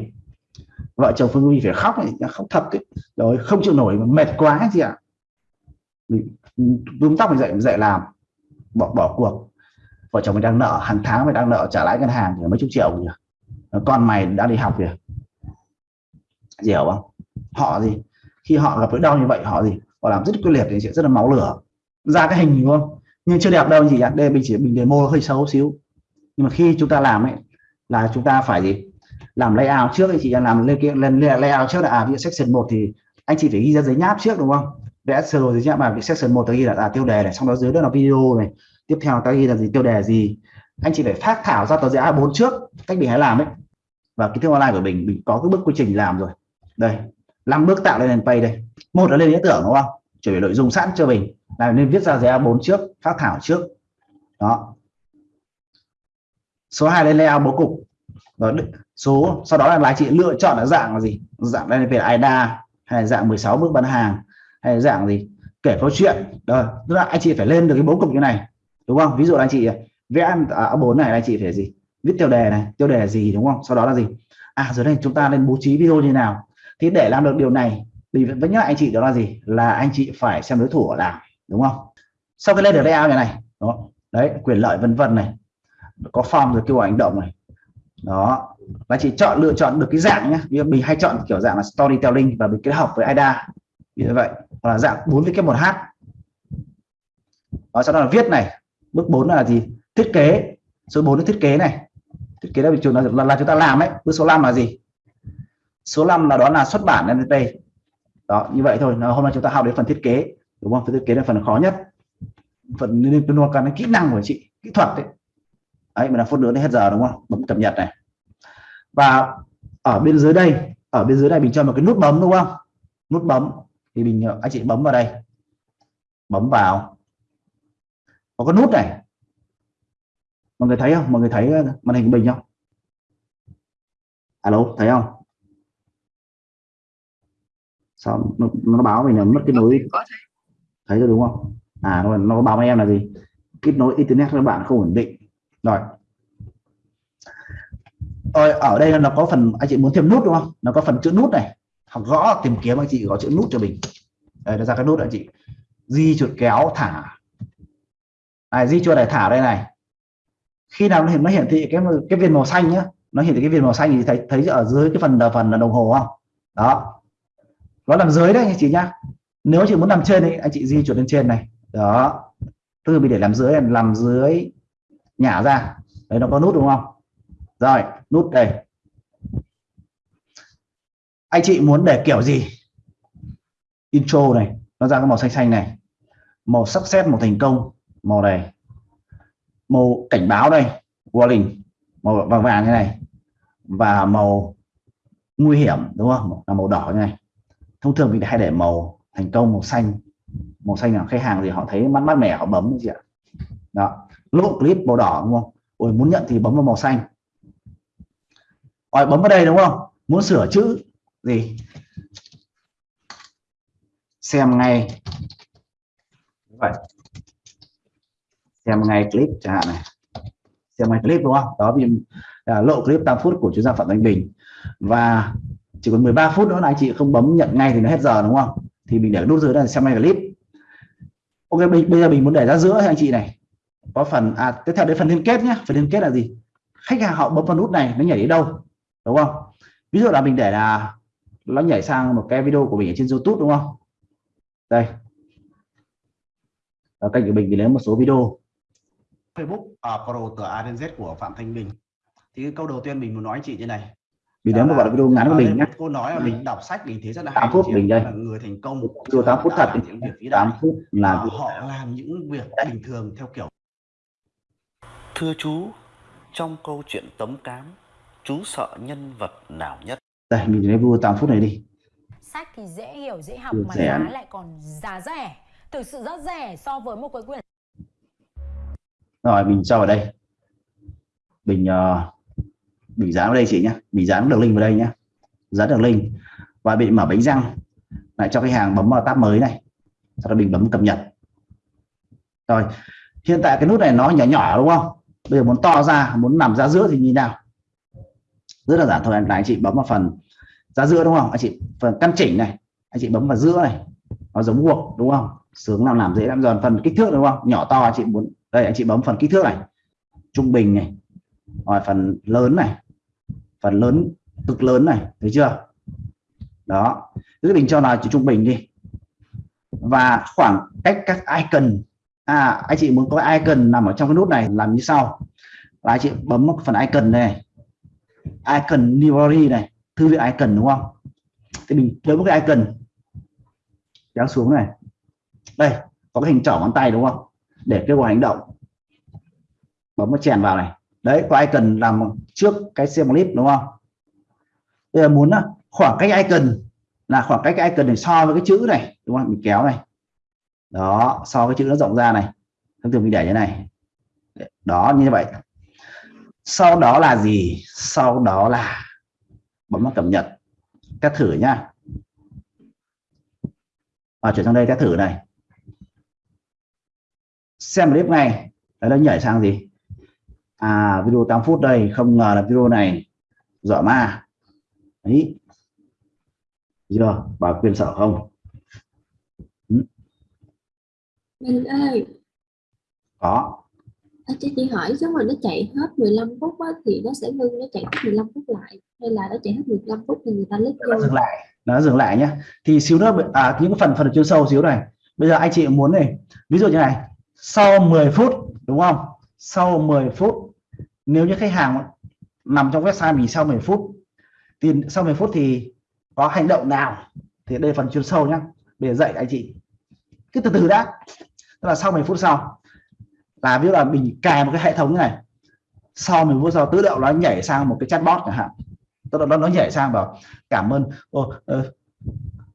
Vợ chồng Phương Huy phải khóc ấy, khóc thật ấy. rồi không chịu nổi mệt quá gì ạ. Mình túm tóc mình dậy mình dậy làm. Bỏ bỏ cuộc. Vợ chồng mình đang nợ hàng tháng mình đang nợ trả lãi ngân hàng thì mấy chục triệu nhỉ con mày đã đi học kìa. Hiểu không? Họ gì? Khi họ gặp nỗi đau như vậy, họ gì? Họ làm rất quyết liệt thì sẽ rất là máu lửa. Ra cái hình đúng không nhưng chưa đẹp đâu gì ạ. Đây mình chỉ mình demo hơi xấu xíu. Nhưng mà khi chúng ta làm ấy, là chúng ta phải gì? Làm layout trước anh chị làm lên kia lên layout trước là à ví dụ section 1 thì anh chị phải ghi ra giấy nháp trước, đúng không? Vẽ sơ đồ giấy nháp mà section 1 ta ghi là là tiêu đề này. Xong đó dưới đó là video này. Tiếp theo ta ghi là gì? Tiêu đề gì? Anh chị phải phát thảo ra tờ giấy A4 trước, cách mình hãy làm ấy. Và kiến thức online của mình mình có cái bước quy trình làm rồi. Đây năm bước tạo lên pay đây. Một là lên ý tưởng đúng không? Chuẩn bị nội dung sẵn cho mình. Là nên viết ra giấy A4 trước phát thảo trước. Đó. Số 2 lên layout bố cục. Đó, số sau đó là anh chị lựa chọn là dạng là gì? Dạng đây về IDA hay là dạng 16 bước bán hàng hay là dạng gì? Kể câu chuyện. Rồi tức là anh chị phải lên được cái bố cục như này đúng không? Ví dụ là anh chị vẽ à, ở bốn này anh chị phải gì? Viết tiêu đề này tiêu đề gì đúng không? Sau đó là gì? À rồi đây chúng ta nên bố trí video như nào? Thì để làm được điều này thì vẫn nhắc anh chị đó là gì? Là anh chị phải xem đối thủ ở làm đúng không? Sau khi lên được layout như này đó đấy quyền lợi vân vân này có form rồi kêu gọi hành động này. Đó. Và chị chọn lựa chọn được cái dạng nhé vì mình hay chọn kiểu dạng là storytelling và mình kết hợp với AIDA. Như vậy hoặc là dạng 4 với cái một h. Đó sau đó là viết này. Bước 4 là gì? Thiết kế. Số 4 là thiết kế này. Thiết kế là, là, là, là chúng ta làm ấy. Bước số 5 là gì? Số 5 là đó là xuất bản MVP đó, như vậy thôi. Hôm nay chúng ta học đến phần thiết kế. Đúng không? Phần thiết kế là phần khó nhất. Phần liên quan đến kỹ năng của chị, kỹ thuật đấy đấy mình là phút nữa đến hết giờ, đúng không? Bấm cập nhật này. Và ở bên dưới đây, ở bên dưới này mình cho một cái nút bấm, đúng không? Nút bấm. Thì mình ờ, anh chị bấm vào đây. Bấm vào. Có cái nút này. Mọi người thấy không? Mọi người thấy ờ, màn hình của mình không? Alo, thấy không? Sao nó, nó báo mình là mất kết nối thấy rồi đúng không? À nó, nó báo với em là gì? Kết nối internet các bạn không ổn định. Rồi. Rồi ở đây nó có phần anh chị muốn thêm nút đúng không? Nó có phần chữ nút này. Học gõ tìm kiếm anh chị có chữ nút cho mình. Đây nó ra cái nút anh chị. Di chuột kéo thả. Này di chuột này thả đây này. Khi nào nó hiện nó hiển thị cái cái viên màu xanh nhá. Nó hiển thị cái viên màu xanh thì thấy thấy ở dưới cái phần phần là đồng hồ không? Đó nó làm dưới đấy anh chị nhá. Nếu chị muốn làm trên thì anh chị di chuột lên trên này. Đó. Từ bị để làm dưới làm dưới nhả ra. Đấy, nó có nút đúng không? Rồi, nút đây. Anh chị muốn để kiểu gì? Intro này. Nó ra cái màu xanh xanh này. Màu sắc xét màu thành công. Màu này. Màu cảnh báo đây. Warning. Màu vàng vàng như này. Và màu nguy hiểm, đúng không? Là màu đỏ như này thông thường mình hay để màu thành công màu xanh. Màu xanh là khách hàng thì họ thấy mắt mắt mẻ họ bấm gì ạ? Đó lúc clip màu đỏ đúng không? Ôi, muốn nhận thì bấm vào màu xanh. Ôi bấm vào đây đúng không? Muốn sửa chữ gì? Xem ngay. Vậy. Xem ngay clip chẳng hạn này. Xem ngay clip đúng không? Đó vì à, lộ clip 8 phút của chuyên gia phạm thanh bình. Và chỉ còn 13 phút nữa là anh chị không bấm nhận ngay thì nó hết giờ đúng không? Thì mình để nút dưới là xem ngay clip. Ok bây giờ mình muốn để ra giữa anh chị này. Có phần à tiếp theo đến phần liên kết nhé phần liên kết là gì? Khách hàng họ bấm vào nút này nó nhảy đi đâu đúng không? Ví dụ là mình để là nó nhảy sang một cái video của mình ở trên YouTube đúng không? Đây. Ở kênh của mình thì lấy một số video. Facebook uh, Pro từ A đến Z của Phạm Thanh Bình. Thì cái câu đầu tiên mình muốn nói chị như này mình đến một đoạn video ngắn của mình nhé cô nói là mình đọc sách mình thấy rất là 8 phút mình đây. Là người thành công video 8 phút thật những việc vĩ 8 đại phút là họ làm những việc bình thường theo kiểu. Thưa chú, trong câu chuyện tấm cám, chú sợ nhân vật nào nhất? đây mình lấy video 8 phút này đi. Sách thì dễ hiểu, dễ học mà giá lại còn giá rẻ. Thực sự rất rẻ so với một cái quyển rồi mình cho vào đây. Mình uh, mình dán vào đây chị nhé. Mình dán đường link vào đây nhé. Dán đường link. Và bị mở bánh răng. Lại cho khách hàng bấm vào tab mới này. Sau đó mình bấm cập nhật. Rồi, hiện tại cái nút này nó nhỏ nhỏ đúng không? Bây giờ muốn to ra, muốn nằm ra giữa thì như nào. Rất là giản thôi anh anh chị bấm vào phần ra giữa đúng không? Anh chị, phần căn chỉnh này. Anh chị bấm vào giữa này. Nó giống buộc đúng không? Sướng làm làm dễ lắm. Rồi phần kích thước đúng không? Nhỏ to, anh chị muốn đây, anh chị bấm phần kích thước này. Trung bình này. Rồi phần lớn này phần lớn, cực lớn này, thấy chưa? Đó, cứ định cho là chỉ trung bình đi. Và khoảng cách các icon à anh chị muốn có icon nằm ở trong cái nút này làm như sau. Là anh chị bấm một phần icon này. Icon library này, thư viện icon, đúng không? Thì mình lấy một cái icon, kéo xuống này. Đây, có cái hình trỏ ngón tay, đúng không? Để kêu gọi hành động. Bấm nó chèn vào này đấy, có icon làm trước cái xem clip, đúng không? Bây giờ muốn à, khoảng cách icon, là khoảng cách icon này so với cái chữ này, đúng không? Mình kéo này. Đó, so với chữ nó rộng ra này. Thông thường mình để như này. Đó, như vậy. Sau đó là gì? Sau đó là bấm vào cập nhật. Các thử nhá. Và chuyển sang đây các thử này. Xem clip ngay. Đấy, nó nhảy sang gì? À video 8 phút đây không ngờ là video này dọa ma. Đấy. Chưa? Bà quyền sợ không? Mình ơi, có. À, chị chỉ hỏi nếu mà nó chạy hết 15 phút á, thì nó sẽ ngưng nó chạy hết 15 phút lại? Hay là nó chạy hết 15 phút thì người ta lít vô? dừng lại nó dừng lại nhé thì xíu nữa à, những phần phần chuyên sâu xíu này. Bây giờ anh chị muốn này ví dụ như này sau 10 phút đúng không? Sau 10 phút nếu như khách hàng nằm trong website mình sau 10 phút thì sau 10 phút thì có hành động nào? Thì đây phần chuyên sâu nhá để dạy anh chị. Cứ từ từ đã. Tức là sau 10 phút sau là ví dụ là mình cài một cái hệ thống như này sau 10 phút sau tự động nó nhảy sang một cái chatbot chẳng hạn. Tức là nó nó nhảy sang bảo cảm ơn. Ồ, ờ,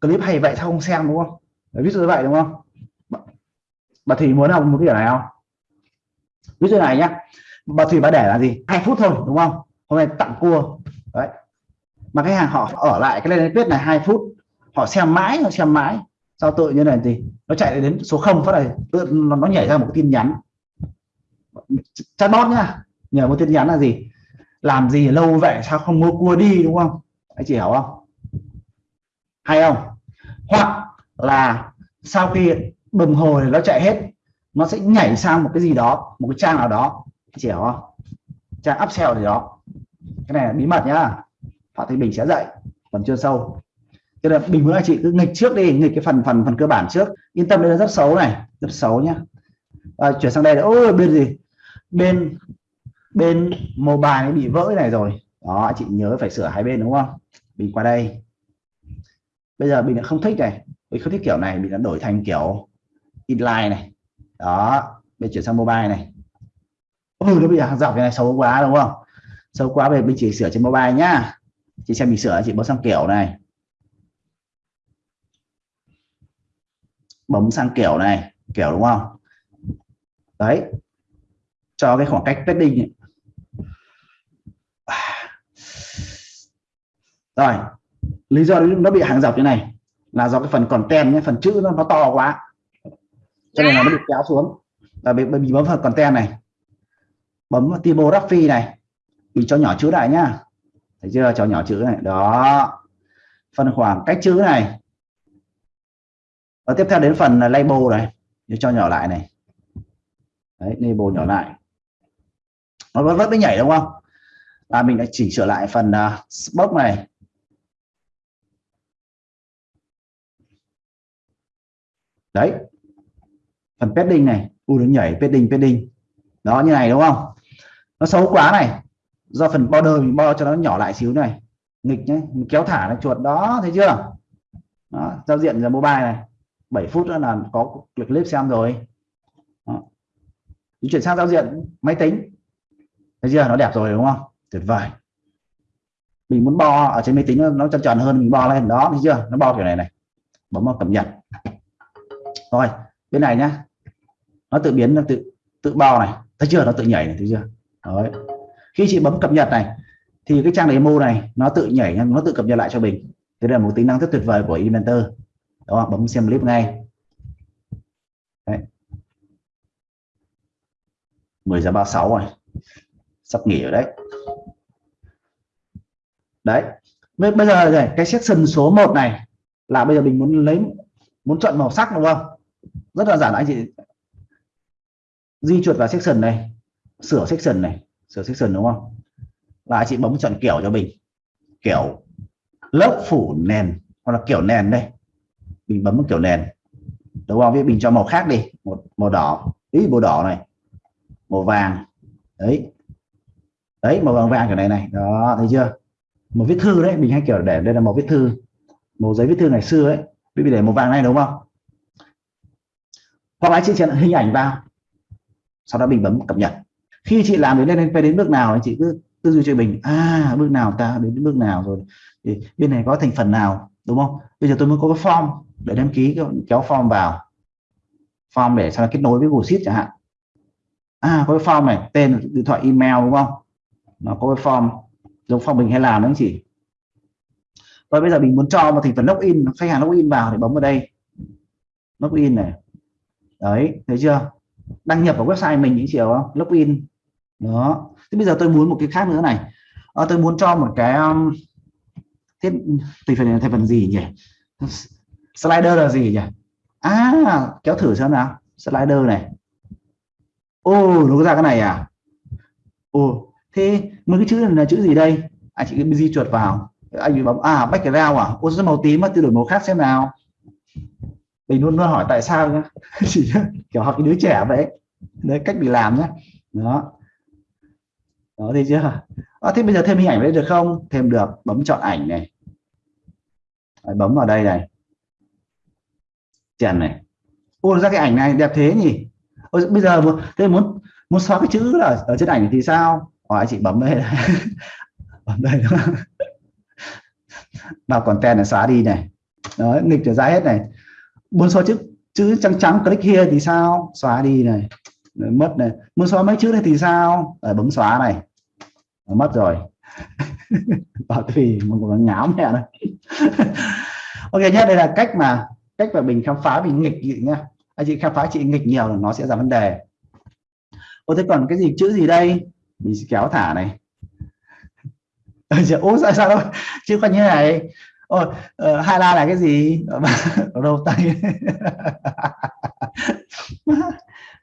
clip hay vậy sao không xem đúng không? Đấy, ví dụ như vậy đúng không? Bà, thì thủy muốn học một cái này không? Ví dụ này nhá bà thủy bà để là gì? Hai phút thôi đúng không? Hôm nay tặng cua. Đấy. Mà khách hàng họ ở lại cái lên viết này hai phút. Họ xem mãi họ xem mãi. Sau tự như này thì nó chạy đến số không phát này tự nó, nó nhảy ra một tin nhắn. Chatbot nhá. Nhờ một tin nhắn là gì? Làm gì lâu vậy sao không mua cua đi đúng không? Anh chị hiểu không? Hay không? Hoặc là sau khi đồng hồ thì nó chạy hết nó sẽ nhảy sang một cái gì đó một cái trang nào đó chị hiểu không? Trang upsell gì đó. Cái này là bí mật nhá. Phạm Thị Bình sẽ dạy phần chưa sâu. Tức là bình muốn anh chị cứ nghịch trước đi nghịch cái phần phần phần cơ bản trước. Yên tâm đây là rất xấu này rất xấu nhá. À, chuyển sang đây là ôi bên gì? Bên bên mobile bị vỡ này rồi. Đó chị nhớ phải sửa hai bên đúng không? Mình qua đây. Bây giờ mình đã không thích này. Mình không thích kiểu này mình đã đổi thành kiểu inline này. Đó bây chuyển sang mobile này ừ nó bị hàng dọc cái này xấu quá đúng không? Xấu quá về mình chỉ sửa trên mobile nhá. Chị xem mình sửa chị bấm sang kiểu này. Bấm sang kiểu này kiểu đúng không? Đấy. Cho cái khoảng cách padding ấy. rồi. Lý do nó bị hàng dọc như này là do cái phần content nhé phần chữ nó, nó to quá. Cho nên là nó bị kéo xuống. Và bị, bị bấm vào content này bấm vào typography này. Mình cho nhỏ chữ lại nhá. Thấy chưa? Cho nhỏ chữ này. Đó. Phần khoảng cách chữ này. Và tiếp theo đến phần là label này. Để cho nhỏ lại này. Đấy label nhỏ lại. Nó vẫn vẫn mới nhảy đúng không? Là mình đã chỉnh sửa lại phần uh, box này. Đấy. Phần padding này. U nó nhảy padding padding. Đó như này đúng không? Nó xấu quá này. Do phần border mình bo cho nó nhỏ lại xíu này. Nghịch nhé mình kéo thả nó chuột đó thấy chưa? Đó, giao diện giờ mobile này. 7 phút nữa là có clip xem rồi. Đó. chuyển sang giao diện máy tính. Thấy chưa? Nó đẹp rồi đúng không? Tuyệt vời. Mình muốn bo ở trên máy tính nó, nó tròn tròn hơn mình bo lên đó thấy chưa? Nó bo kiểu này này. Bấm vào cập nhật. Rồi bên này nhá. Nó tự biến nó tự tự bo này. Thấy chưa? Nó tự nhảy này thấy chưa? Đấy. khi chị bấm cập nhật này, thì cái trang demo này nó tự nhảy, nó tự cập nhật lại cho mình. Thế là một tính năng rất tuyệt vời của Inventor. Đó, bấm xem clip ngay. Đấy. 10 giờ 36 rồi. Sắp nghỉ rồi đấy. Đấy. Bây giờ này, cái section số 1 này là bây giờ mình muốn lấy, muốn chọn màu sắc đúng không? Rất là giản, anh chị di chuột vào section này sửa section này, sửa section đúng không? Là anh chị bấm chọn kiểu cho mình. Kiểu lớp phủ nền, hoặc là kiểu nền đây. Mình bấm kiểu nền. Đúng không? Với mình cho màu khác đi. Một màu đỏ. Ý, màu đỏ này. Màu vàng. Đấy. Đấy, màu vàng vàng kiểu này này. Đó, thấy chưa? Một viết thư đấy. Mình hay kiểu để đây là màu viết thư. Màu giấy viết thư ngày xưa ấy. Bây để màu vàng này, đúng không? Hoặc là chị chuyển hình ảnh vào. Sau đó mình bấm cập nhật khi chị làm đến lên đến bước nào chị cứ tư duy cho mình à bước nào ta đến bước nào rồi. Thì bên này có thành phần nào, đúng không? Bây giờ tôi mới có cái form để đăng ký kéo form vào. Form để sau kết nối với Google Sheet chẳng hạn. À có cái form này, tên điện thoại email, đúng không? Nó có cái form, giống form mình hay làm đấy chị. Và bây giờ mình muốn cho một thành phần login, khách hàng login vào thì bấm vào đây. Login này. Đấy, thấy chưa? Đăng nhập vào website mình những chiều không? Login đó. Thế bây giờ tôi muốn một cái khác nữa này. À, tôi muốn cho một cái um, thiết thành phần thành phần gì nhỉ? Slider là gì nhỉ? À kéo thử xem nào. Slider này. Ô nó có ra cái này à? Ô thế mấy cái chữ này là chữ gì đây? Anh chị di chuột vào. À, Anh bị bấm à background à? Ô rất màu tím mà tôi đổi màu khác xem nào. Mình luôn luôn hỏi tại sao nhá. Chỉ kiểu học cái đứa trẻ vậy đấy cách bị làm nhá. đó đó thấy chưa? À, thế bây giờ thêm hình ảnh đây được không? Thêm được bấm chọn ảnh này. Đấy, bấm vào đây này. Chèn này. Ô ra cái ảnh này đẹp thế nhỉ? Ôi, bây giờ thế muốn muốn xóa cái chữ là ở trên ảnh thì sao? Hỏi anh chị bấm đây bấm đây. Vào content này xóa đi này. Đó nghịch trở ra hết này. Muốn xóa chữ chữ trắng trắng click here thì sao? Xóa đi này mất này. Muốn xóa mấy chữ này thì sao? À, bấm xóa này. Mất rồi. Bảo tùy mình còn ngáo mẹ này. Ok nhé đây là cách mà cách mà mình khám phá mình nghịch gì nhá anh chị khám phá chị nghịch nhiều là nó sẽ ra vấn đề. Ô thế còn cái gì chữ gì đây? Mình sẽ kéo thả này. Ô sao sao đâu? Chứ còn như này. Ô uh, ờ, hai la là cái gì? Ờ, Ở đâu tay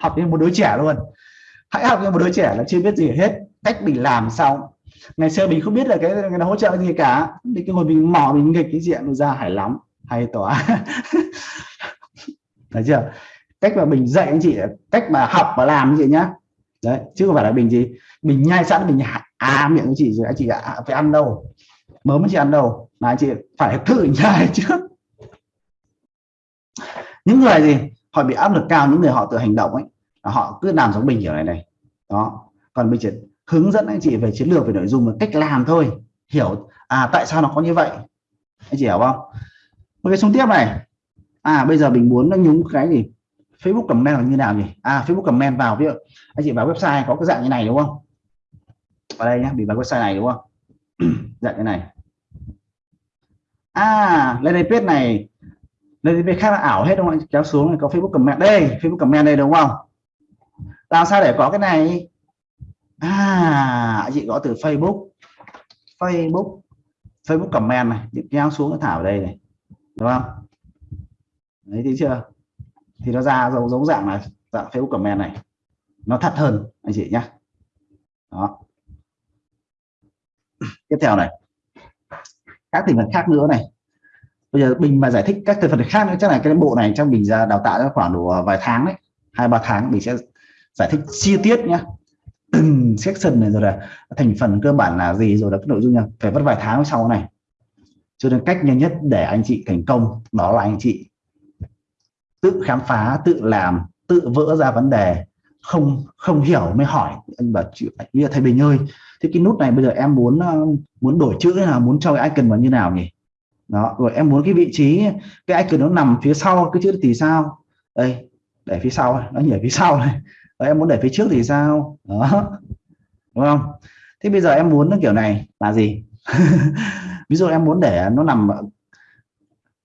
học như một đứa trẻ luôn. Hãy học như một đứa trẻ là chưa biết gì hết cách mình làm sao. Ngày xưa mình không biết là cái, người nó hỗ trợ gì cả. Thì cái ngồi mình mò mình nghịch cái diện ra hải lắm hay tỏa. Thấy chưa? Cách mà mình dạy anh chị cách mà học và làm gì nhá. Đấy chứ không phải là mình gì mình nhai sẵn mình à miệng anh chị rồi anh chị à, phải ăn đâu. Mớm chị ăn đâu mà anh chị phải thử nhai trước những người gì họ bị áp lực cao những người họ tự hành động ấy họ cứ làm giống mình kiểu này này. Đó. Còn mình chỉ hướng dẫn anh chị về chiến lược, về nội dung và cách làm thôi. Hiểu à tại sao nó có như vậy? Anh chị hiểu không? Một cái xuống tiếp này. À bây giờ mình muốn nó nhúng cái gì? Facebook comment là như nào nhỉ? À Facebook comment vào, ví dụ anh chị vào website có cái dạng như này, đúng không? Ở đây nhé mình vào website này, đúng không? Dạng như này. À lên đây page này nên bên khác là ảo hết đúng không ạ? Kéo xuống này có Facebook comment đây, Facebook comment đây đúng không? Làm sao để có cái này? À chị gõ từ Facebook. Facebook Facebook comment này. Chị kéo xuống thả vào đây này. Đúng không? Đấy, thấy chưa? Thì nó ra giống giống dạng là dạng Facebook comment này. Nó thật hơn, anh chị nhé đó. Tiếp theo này. Các thành phần khác nữa này bây giờ mình mà giải thích các thành phần khác nữa, chắc là cái bộ này trong mình ra đào tạo khoảng độ ờ, vài tháng đấy, hai, ba tháng mình sẽ giải thích chi tiết nhá. Từng section này rồi là thành phần cơ bản là gì, rồi là cái nội dung nha phải mất vài tháng sau này. Cho nên cách nhanh nhất để anh chị thành công đó là anh chị tự khám phá, tự làm, tự vỡ ra vấn đề, không không hiểu mới hỏi. Anh bảo chữ bây giờ thầy Bình ơi, thế cái nút này bây giờ em muốn ờ, muốn đổi chữ là muốn cho cái icon vào như nào nhỉ? Đó, rồi em muốn cái vị trí, cái icon nó nằm phía sau cái chữ thì sao? Đây, để phía sau nó nhảy phía sau này. Rồi em muốn để phía trước thì sao? Đó, đúng không? Thế bây giờ em muốn nó kiểu này, là gì? Ví dụ em muốn để nó nằm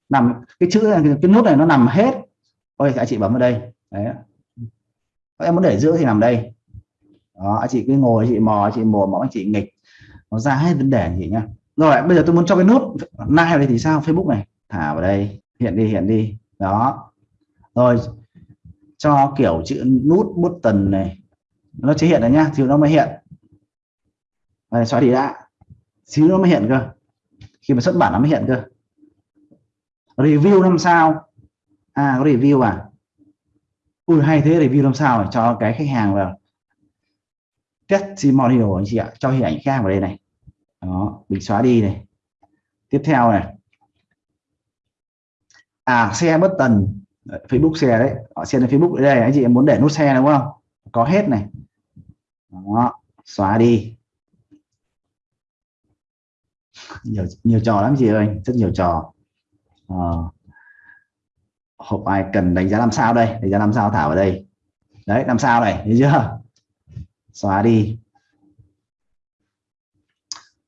nằm, cái chữ, cái nút này nó nằm hết. Ôi anh chị bấm vào đây. Đấy em muốn để giữa thì nằm đây. Đó anh chị cứ ngồi, chị mò chị mò mò anh chị nghịch. Nó ra hết vấn đề gì chị nhá rồi bây giờ tôi muốn cho cái nút like vào đây thì sao? Facebook này thả vào đây hiện đi hiện đi. Đó. Rồi cho kiểu chữ nút button này nó chế hiện rồi nhá thì nó mới hiện. Đây, xóa đi đã. Xíu nó mới hiện cơ. Khi mà xuất bản nó mới hiện cơ. Review năm sao? À có review à? Ui hay thế review năm sao này cho cái khách hàng vào. Testimonial anh chị ạ cho hình ảnh khác vào đây này đó mình xóa đi này. Tiếp theo này. À xe bất tần Facebook xe đấy. Họ share lên Facebook đây anh chị em muốn để nút xe đúng không? Có hết này. Đó xóa đi. Nhiều nhiều trò lắm chị ơi rất nhiều trò. À, hộp ai cần đánh giá làm sao đây? Đánh giá làm sao thảo ở đây. Đấy làm sao này thấy chưa? Xóa đi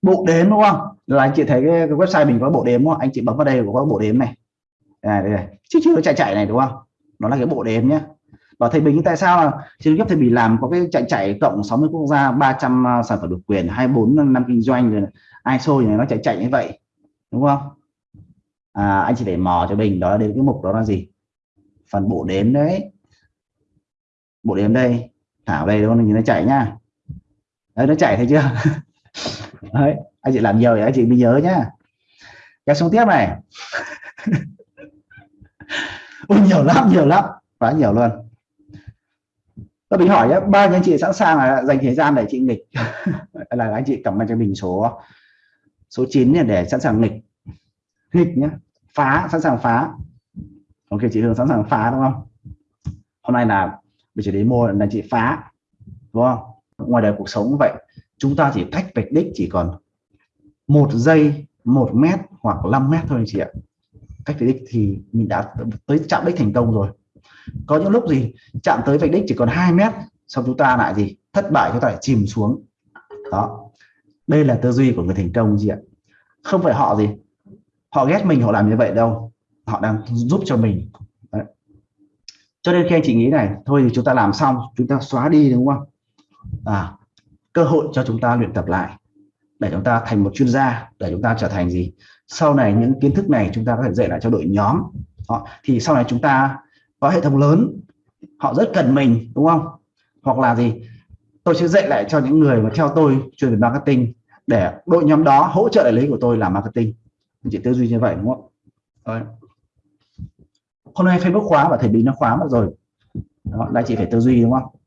bộ đếm đúng không? Là anh chị thấy cái, cái website mình có bộ đếm đúng không? Anh chị bấm vào đây có bộ đếm này. À, đây, đây, đây. chứ chưa chạy chạy này đúng không? Nó là cái bộ đếm nhé và thầy Bình tại sao là trên cấp thầy Bình làm có cái chạy chạy cộng 60 quốc gia 300 à, sản phẩm độc quyền 24 năm kinh doanh rồi ISO này nó chạy chạy như vậy đúng không? À, anh chỉ để mò cho mình đó đến cái mục đó là gì? Phần bộ đếm đấy. Bộ đếm đây. Thảo đây đúng không? Nhìn nó chạy nhá. Đấy nó chạy thấy chưa? đấy anh chị làm nhiều thì anh chị mới nhớ nhá. Kéo xuống tiếp này. Ôi, nhiều lắm nhiều lắm. Quá nhiều luôn. Tôi mình hỏi nhé ba anh chị sẵn sàng là dành thời gian để chị nghịch? Là anh chị cầm cho mình số số 9 để sẵn sàng nghịch. Nghịch nhé phá sẵn sàng phá. Ok chị Hương sẵn sàng phá đúng không? Hôm nay là mình chỉ đến mua là chị phá đúng không? Ngoài đời cuộc sống vậy chúng ta chỉ cách vạch đích chỉ còn một giây, một mét hoặc 5 mét thôi anh chị ạ. Cách vạch đích thì mình đã tới chạm đích thành công rồi. Có những lúc gì chạm tới vạch đích chỉ còn 2 mét, xong chúng ta lại gì? Thất bại, chúng ta lại chìm xuống. Đó. Đây là tư duy của người thành công chị ạ. Không phải họ gì? Họ ghét mình, họ làm như vậy đâu. Họ đang giúp cho mình. Đấy. cho nên khi anh chị nghĩ này, thôi thì chúng ta làm xong, chúng ta xóa đi, đúng không? À cơ hội cho chúng ta luyện tập lại để chúng ta thành một chuyên gia để chúng ta trở thành gì? Sau này những kiến thức này chúng ta có thể dạy lại cho đội nhóm. Họ thì sau này chúng ta có hệ thống lớn họ rất cần mình đúng không? Hoặc là gì? Tôi sẽ dạy lại cho những người mà theo tôi chuyên về marketing để đội nhóm đó hỗ trợ đại lý của tôi làm marketing. Chị tư duy như vậy đúng không? Đấy. hôm nay Facebook khóa và thầy bị nó khóa mất rồi. Đó, là chị phải tư duy đúng không?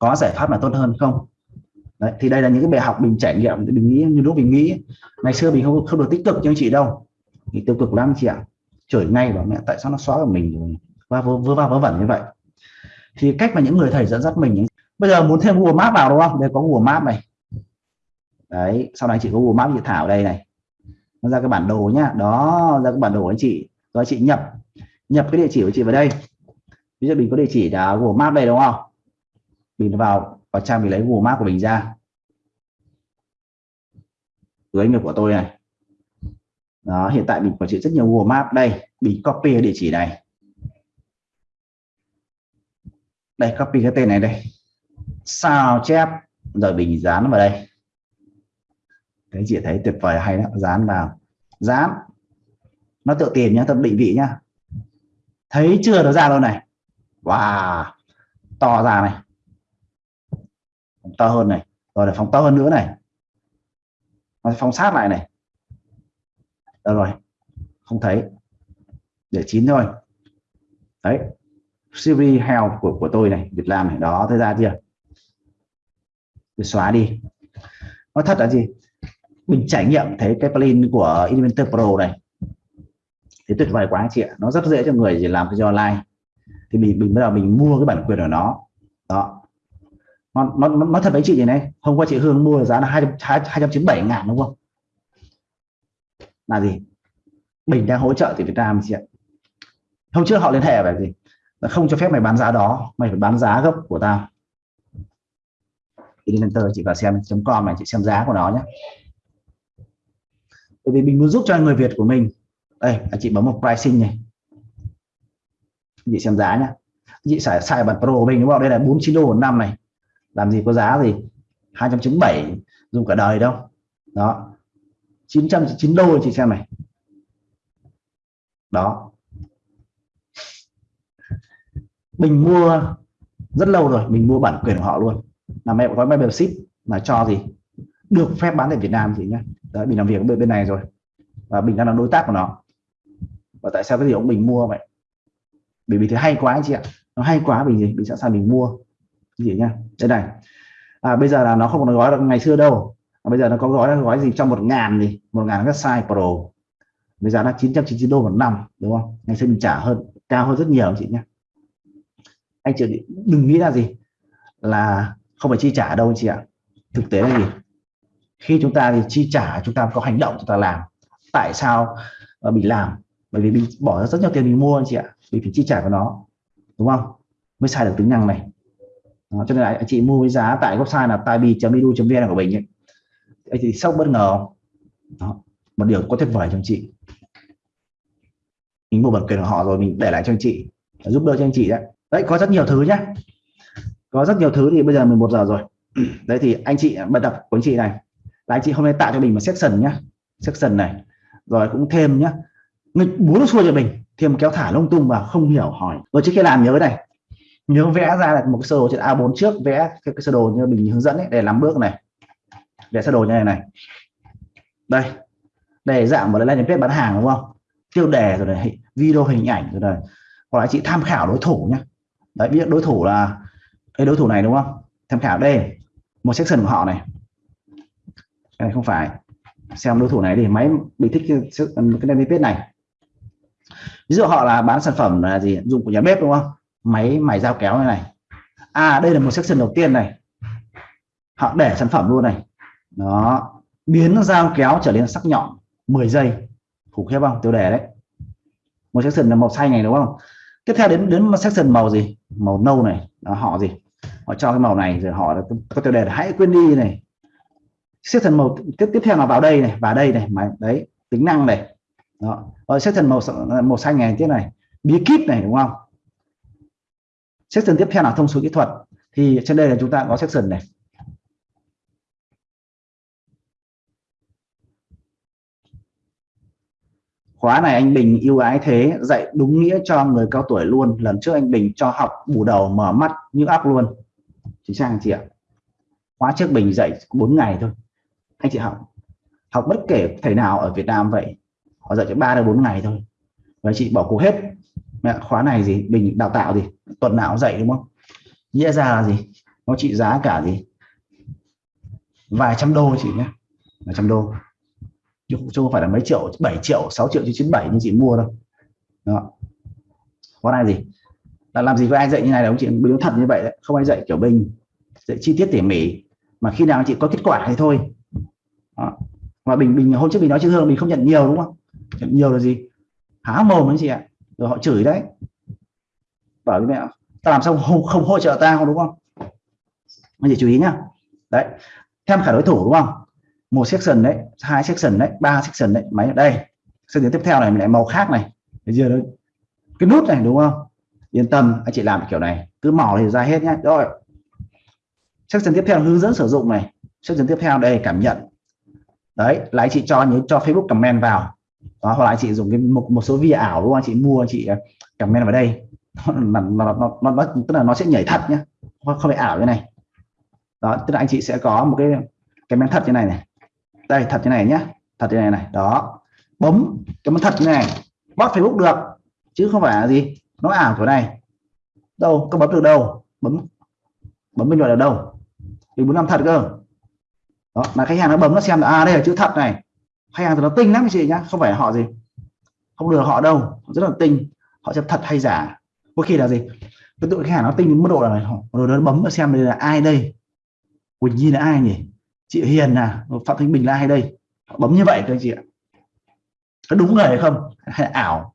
Có giải pháp nào tốt hơn không? Đấy, thì đây là những cái bài học mình trải nghiệm mình nghĩ như lúc mình nghĩ. Ngày xưa mình không không được tích cực như chị đâu. Thì tiêu cực lắm chị ạ. Chửi ngay bảo mẹ tại sao nó xóa của mình và vớ vớ va vớ vẩn như vậy. Thì cách mà những người thầy dẫn dắt mình bây giờ muốn thêm Google Maps vào đúng không? Đây có Google Maps này. Đấy sau này chị có Google Maps chị thảo đây này. Nó ra cái bản đồ nhá. Đó ra cái bản đồ anh chị. Rồi chị nhập nhập cái địa chỉ của chị vào đây. Ví dụ mình có địa chỉ là Google Maps đây đúng không? Mình vào vào trang mình lấy Google Maps của mình ra. Dưới nghiệp của tôi này. Đó, hiện tại mình quản trị rất nhiều Google Maps. Đây, mình copy địa chỉ này. Đây, copy cái tên này đây. Sao chép? Rồi mình dán vào đây. Đấy chị thấy tuyệt vời, hay đó. Dán vào. Dán. Nó tự tìm nhá, tự định vị nhá. Thấy chưa nó ra đâu này? Wow. To ra này to hơn này, rồi để phóng to hơn nữa này. Nó phóng sát lại này. Được rồi, không thấy. Để chín thôi. Đấy, series help của của tôi này, Việt Nam này, đó, thấy ra chưa? Tôi xóa đi. Nó thật là gì? Mình trải nghiệm thấy cái plugin của Inventor Pro này. Thì tuyệt vời quá anh chị ạ. Nó rất dễ cho người gì làm cái online. Thì mình mình bắt đầu mình mua cái bản quyền của nó. Đó nó nó nó thật với chị này. Hôm qua chị Hương mua giá là hai hai trăm chín bảy ngàn đúng không? Là gì? Bình đang hỗ trợ thì Việt Nam chị ạ. Hôm trước họ liên hệ về gì? Là không cho phép mày bán giá đó, mày phải bán giá gốc của tao. Inventor chị vào xem chấm com này, chị xem giá của nó nhé bởi vì mình muốn giúp cho người Việt của mình. Đây chị bấm một pricing này. Chị xem giá nhé chị xài xài bản pro của mình đúng không? Đây là 49 đô một năm này làm gì có giá gì 297 dùng cả đời đâu. Đó. 909 đô chị xem này. Đó. Mình mua rất lâu rồi, mình mua bản quyền của họ luôn. Là mẹ gói membership mà cho gì được phép bán tại Việt Nam thì nhá. Đấy, mình làm việc bên bên này rồi. Và mình đang là đối tác của nó. Và tại sao cái gì ông mình mua vậy? Bởi vì thế hay quá anh chị ạ. Nó hay quá vì gì mình sẵn sàng mình mua gì nhá. Đây này. À, bây giờ là nó không còn gói được ngày xưa đâu. À, bây giờ nó có gói gói gì trong một ngàn gì? Một ngàn website pro. Bây giờ là 999 đô một năm đúng không? Ngày xưa mình trả hơn cao hơn rất nhiều anh chị nhé anh chị đừng nghĩ là gì? Là không phải chi trả đâu chị ạ. Thực tế là gì? Khi chúng ta thì chi trả chúng ta có hành động chúng ta làm. Tại sao ờ, mình làm? Bởi vì mình bỏ ra rất nhiều tiền mình mua anh chị ạ vì phải chi trả vào nó đúng không? Mới xài được tính năng này đó, cho nên là anh chị mua với giá tại website là taibi.edu.vn của mình ấy. anh chị sốc bất ngờ không? Đó. một điều có tuyệt vời cho anh chị. Mình mua bản quyền của họ rồi mình để lại cho anh chị giúp đỡ cho anh chị đấy. Đấy có rất nhiều thứ nhé có rất nhiều thứ thì bây giờ 11 giờ rồi. Đấy thì anh chị bật đọc của anh chị này. Là anh chị hôm nay tạo cho mình một section nhá. Section này. Rồi cũng thêm nhá. Nghịch muốn xuôi cho mình. Thêm kéo thả lung tung và không hiểu hỏi. Rồi trước khi làm nhớ này nhớ vẽ ra là một cái sơ đồ trên A4 trước vẽ cái, cái sơ đồ như mình hướng dẫn ấy, để làm bước này. Để sơ đồ như này này. Đây. Để dạng một landing bếp bán hàng đúng không? Tiêu đề rồi này video hình ảnh rồi này. Hoặc là chị tham khảo đối thủ nhé đấy biết đối thủ là cái đối thủ này đúng không? Tham khảo đây một section của họ này. Cái này không phải. Xem đối thủ này thì máy bị thích cái, cái landing page này. Ví dụ họ là bán sản phẩm là gì? Dùng của nhà bếp đúng không? Máy mài dao kéo này này. À đây là một section đầu tiên này. Họ để sản phẩm luôn này. Đó. Biến dao kéo trở nên sắc nhọn 10 giây. Khủng khiếp không? Tiêu đề đấy. Một section là màu xanh này đúng không? Tiếp theo đến đến section màu gì? Màu nâu này. Đó, họ gì? Họ cho cái màu này rồi họ có tiêu đề là hãy quên đi này. Section màu tiếp tiếp theo là vào đây này vào đây này mà đấy tính năng này. Đó. Rồi section màu màu xanh này thế này. Bí kíp này đúng không? Section tiếp theo là thông số kỹ thuật. Thì trên đây là chúng ta có section này. Khóa này anh Bình yêu ái thế, dạy đúng nghĩa cho người cao tuổi luôn. Lần trước anh Bình cho học bù đầu mở mắt như áp luôn. Chính xác anh chị ạ? Khóa trước Bình dạy 4 ngày thôi. Anh chị học. Học bất kể thầy nào ở Việt Nam vậy. Họ dạy cho 3 đến 4 ngày thôi. Và chị bỏ cuộc hết mẹ, khóa này gì? Bình đào tạo gì? Tuần nào dạy, đúng không? Nghĩa ra là gì? Nó trị giá cả gì? Vài trăm đô chị nhé. Vài trăm đô. Chứ không phải là mấy triệu 7 triệu 6 triệu chứ 97 như chị mua đâu. Đó. Khóa này gì? Là làm gì có ai dạy như này đâu, chị đúng thật như vậy đấy. Không ai dạy kiểu bình, dạy chi tiết tỉ mỉ. Mà khi nào chị có kết quả thì thôi. Đó. mà bình bình hôm trước mình nói chứ hương mình không nhận nhiều, đúng không? Nhận nhiều là gì? Há mồm anh chị ạ rồi họ chửi đấy. Bảo với mẹ ta làm sao không, không hỗ trợ tao đúng không? Anh chị chú ý nhá. Đấy thêm cả đối thủ đúng không? Một section đấy hai section đấy ba section đấy máy ở đây. Section tiếp theo này lại màu khác này. Bây giờ cái nút này đúng không? Yên tâm anh chị làm kiểu này. Cứ mỏ thì ra hết nhé rồi. Section tiếp theo hướng dẫn sử dụng này. Section tiếp theo đây cảm nhận. Đấy là anh chị cho nhớ cho Facebook comment vào đó hoặc là anh chị dùng cái một một số via ảo đúng không? Anh chị mua anh chị à, comment vào đây. Nó, nó, nó, nó, nó tức là nó sẽ nhảy thật nhá. Không không phải ảo như này. Đó tức là anh chị sẽ có một cái cái men thật như này này. Đây thật như này nhá. Thật như này này. Đó. Bấm cái men thật như này. Bot Facebook được chứ không phải là gì. Nó ảo kiểu này. Đâu? Có bấm được đâu? Bấm. Bấm bên ngoài là đâu? Vì muốn làm thật cơ. Đó mà khách hàng nó bấm nó xem là à đây là chữ thật này khách hàng thì nó tinh lắm anh chị nhá, không phải họ gì, không lừa họ đâu, họ rất là tinh, họ xem thật hay giả. Có khi là gì? Cái tụi khách hàng nó tinh đến mức độ là họ rồi nó bấm xem đây là ai đây? Quỳnh Nhi là ai nhỉ? Chị Hiền là Phạm Thanh Bình là ai đây? Họ bấm như vậy các anh chị ạ. Có đúng người hay không? Hay là ảo?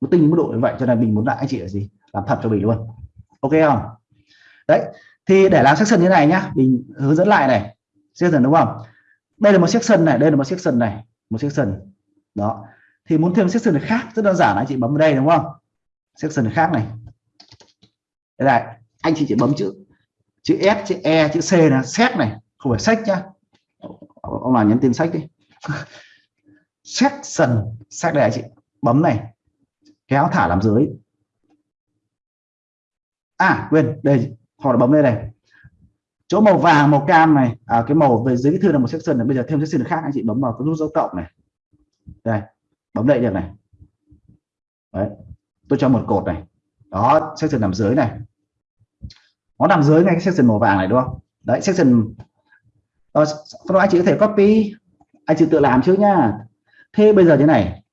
Nó tinh đến mức độ như vậy cho nên mình muốn lại anh chị là gì? Làm thật cho mình luôn. Ok không? Đấy, thì để làm section như này nhá mình hướng dẫn lại này. Section đúng không? Đây là một section này, đây là một section này một section đó. Thì muốn thêm section khác, rất đơn giản, anh chị bấm vào đây, đúng không? Section khác này. Đây này, anh chị chỉ bấm chữ chữ S, chữ E chữ C là xét này, không phải sách nhá. Ông nào nhắn tin sách đi. Section sách đây anh chị, bấm này, kéo thả làm dưới. À quên, đây, họ đã bấm đây này chỗ màu vàng màu cam này à, cái màu về dưới cái thư là một section này bây giờ thêm section khác anh chị bấm vào cái nút dấu cộng này. Đây bấm đây được này. Đấy tôi cho một cột này. Đó section nằm dưới này. Nó nằm dưới ngay cái section màu vàng này đúng không? Đấy section ờ, đó, anh chị có thể copy. Anh chị tự làm trước nhá. Thế bây giờ thế này.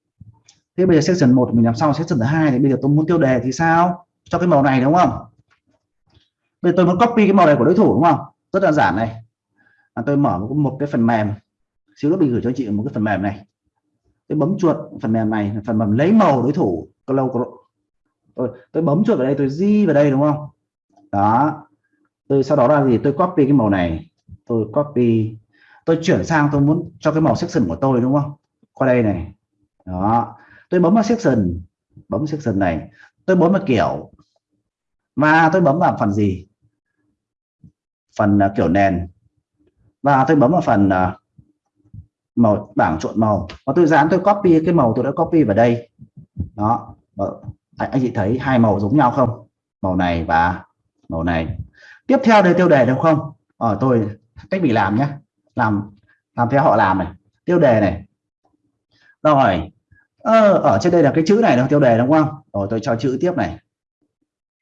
Thế bây giờ section 1 mình làm xong section thứ hai thì bây giờ tôi muốn tiêu đề thì sao? Cho cái màu này đúng không? Bây giờ tôi muốn copy cái màu này của đối thủ đúng không? Rất đơn giản này. À, tôi mở một, một cái phần mềm. Xíu nữa mình gửi cho chị một cái phần mềm này. Tôi bấm chuột phần mềm này phần mềm lấy màu đối thủ lâu tôi, tôi bấm chuột vào đây tôi di vào đây đúng không? Đó. Tôi sau đó là gì? Tôi copy cái màu này. Tôi copy. Tôi chuyển sang tôi muốn cho cái màu section của tôi đúng không? Qua đây này. Đó. Tôi bấm vào section. Bấm section này. Tôi bấm vào kiểu. Và tôi bấm vào phần gì? Phần uh, kiểu nền. Và tôi bấm vào phần uh, màu bảng trộn màu. Và tôi dán tôi copy cái màu tôi đã copy vào đây. Đó. Ờ, anh, anh chị thấy hai màu giống nhau không? Màu này và màu này. Tiếp theo đây tiêu đề được không? Ở tôi cách mình làm nhé. Làm làm theo họ làm này. Tiêu đề này. Rồi. Ờ, ở trên đây là cái chữ này là tiêu đề đúng không? Rồi tôi cho chữ tiếp này.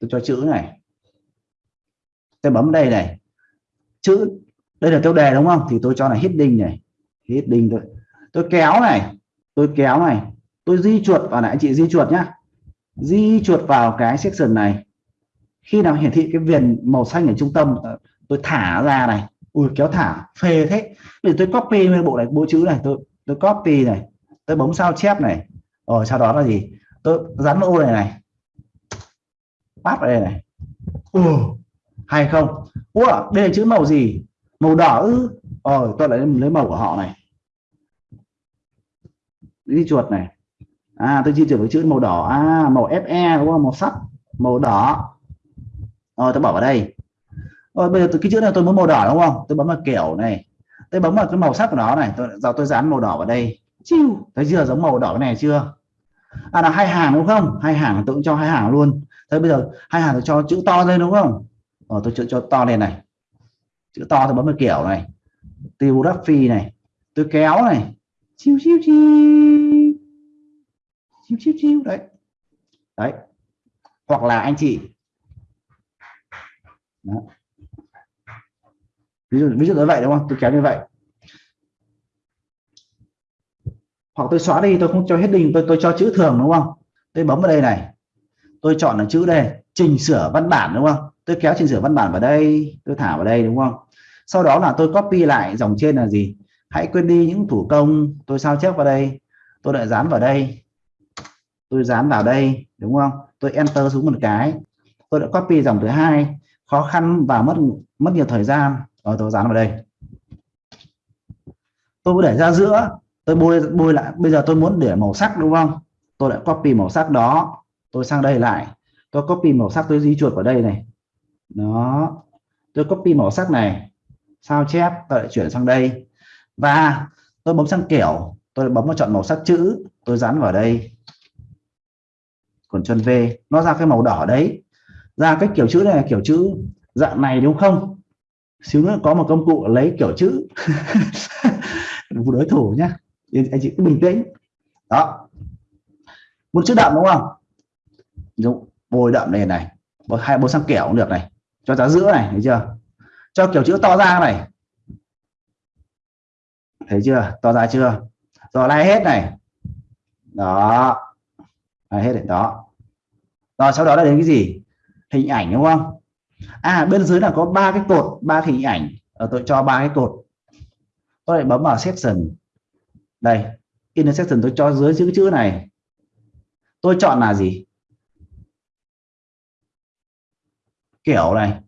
Tôi cho chữ này. Tôi bấm đây này chữ, đây là tiêu đề đúng không? Thì tôi cho là heading này. Heading tôi tôi kéo này. Tôi kéo này. Tôi di chuột vào này. Anh chị di chuột nhá. Di chuột vào cái section này. Khi nào hiển thị cái viền màu xanh ở trung tâm, tôi thả ra này. Ui, kéo thả. Phê thế. Bây giờ tôi copy nguyên bộ này, bộ chữ này. Tôi tôi copy này. Tôi bấm sao chép này. Rồi, sau đó là gì? Tôi dán ô này này. Bắt đây này. Ui hay không? Ủa, đây là chữ màu gì? Màu đỏ ư? Ờ tôi lại lấy màu của họ này. Đi chuột này. À tôi di chuyển với chữ màu đỏ. À màu fe đúng không? Màu sắt màu đỏ. Rồi, tôi bỏ vào đây. Rồi, bây giờ cái chữ này tôi muốn màu đỏ, đúng không? Tôi bấm vào kiểu này. Tôi bấm vào cái màu sắc của nó này. Tôi, giờ tôi dán màu đỏ vào đây. Chiu! Thấy chưa? Giống màu đỏ này chưa? À là hai hàng, đúng không? Hai hàng, tôi cũng cho hai hàng luôn. Thế bây giờ, hai hàng tôi cho chữ to lên, đúng không? Rồi tôi chữ cho to lên này. Chữ to tôi bấm vào kiểu này. Tiêu đắp phi này. Tôi kéo này. Chiu chiu chiu. Chiu chiu chiu. Đấy. Đấy. Hoặc là anh chị. Đó. ví dụ ví dụ như vậy, đúng không? Tôi kéo như vậy. Hoặc tôi xóa đi, tôi không cho hết đình tôi tôi cho chữ thường, đúng không? Tôi bấm vào đây này. Tôi chọn là chữ đây, chỉnh sửa văn bản, đúng không? Tôi kéo chỉnh sửa văn bản vào đây, tôi thả vào đây, đúng không? Sau đó là tôi copy lại dòng trên là gì? Hãy quên đi những thủ công, tôi sao chép vào đây? Tôi lại dán vào đây. Tôi dán vào đây, đúng không? Tôi enter xuống một cái. Tôi đã copy dòng thứ hai. Khó khăn và mất mất nhiều thời gian. Rồi, tôi dán vào đây. Tôi để ra giữa. Tôi bôi bôi lại. Bây giờ tôi muốn để màu sắc, đúng không? Tôi lại copy màu sắc đó. Tôi sang đây lại. Tôi copy màu sắc tôi di chuột vào đây này đó. Tôi copy màu sắc này, sao chép? Tôi lại chuyển sang đây. Và tôi bấm sang kiểu, tôi bấm vào chọn màu sắc chữ, tôi dán vào đây. Còn chân V, nó ra cái màu đỏ đấy. Ra cái kiểu chữ này là kiểu chữ dạng này đúng không? Xíu nữa có một công cụ lấy kiểu chữ. Đối thủ nhá. Anh chị cứ bình tĩnh. Đó. Một chữ đậm đúng không? Đúng. Bôi đậm này. Này hai bôi sang kiểu cũng được này cho giá giữa này, thấy chưa? Cho kiểu chữ to ra này. Thấy chưa? To ra chưa? Rồi lai hết này. Đó. Lai hết này, đó. Rồi, sau đó là đến cái gì? Hình ảnh, đúng không? À bên dưới là có ba cái cột, ba hình ảnh. Ở tôi cho ba cái cột. Tôi lại bấm vào section. Đây intersection tôi cho dưới chữ chữ này. Tôi chọn là gì? Kiểu này.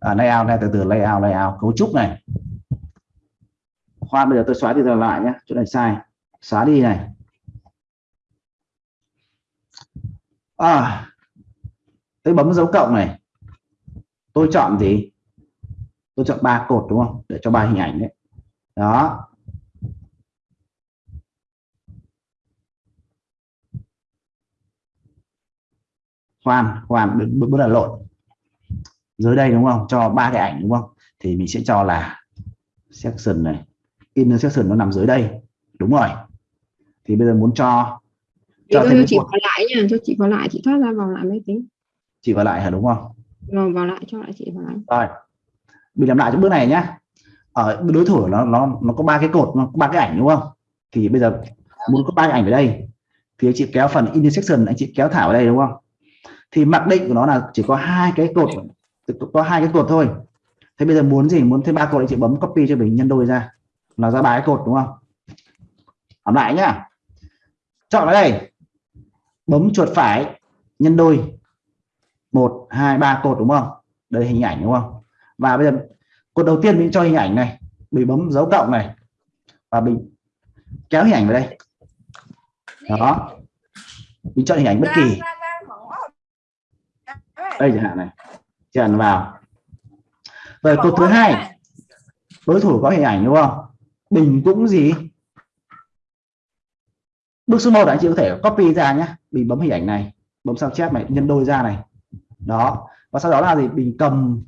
À, layout này từ từ layout layout cấu trúc này. Khoan bây giờ tôi xóa đi rồi lại nhé chỗ này sai. Xóa đi này. À tôi bấm dấu cộng này. Tôi chọn gì? Tôi chọn ba cột đúng không? Để cho ba hình ảnh đấy. Đó. Khoan khoan bước là lộn dưới đây đúng không? Cho ba cái ảnh đúng không? Thì mình sẽ cho là section này inner section nó nằm dưới đây. Đúng rồi. Thì bây giờ muốn cho cho thêm chị vào lại nha cho chị vào lại chị thoát ra vào lại máy tính chị vào lại hả? Đúng không? Rồi vào lại cho lại chị vào lại. Rồi. Mình làm lại cho bước này nhá. Ở đối thủ nó nó nó có ba cái cột nó có ba cái ảnh đúng không? Thì bây giờ muốn có ba cái ảnh ở đây thì anh chị kéo phần intersection anh chị kéo thả vào đây đúng không? Thì mặc định của nó là chỉ có hai cái cột có hai cái cột thôi. Thế bây giờ muốn gì? Muốn thêm ba cột anh chị bấm copy cho mình nhân đôi ra. Là ra ba cái cột đúng không? Làm lại nhá. Chọn ở đây bấm chuột phải nhân đôi. Một hai ba cột đúng không? Đây hình ảnh đúng không? Và bây giờ cột đầu tiên mình cho hình ảnh này. Mình bấm dấu cộng này. Và mình kéo hình ảnh vào đây. Đó. Mình chọn hình ảnh bất kỳ. Đây chẳng hạn này tràn vào. Rồi cột thứ hai. đối thủ có hình ảnh đúng không? Bình cũng gì? Bước số 1 anh chị có thể copy ra nhé mình bấm hình ảnh này bấm sao chép này nhân đôi ra này. Đó. Và sau đó là gì? Mình cầm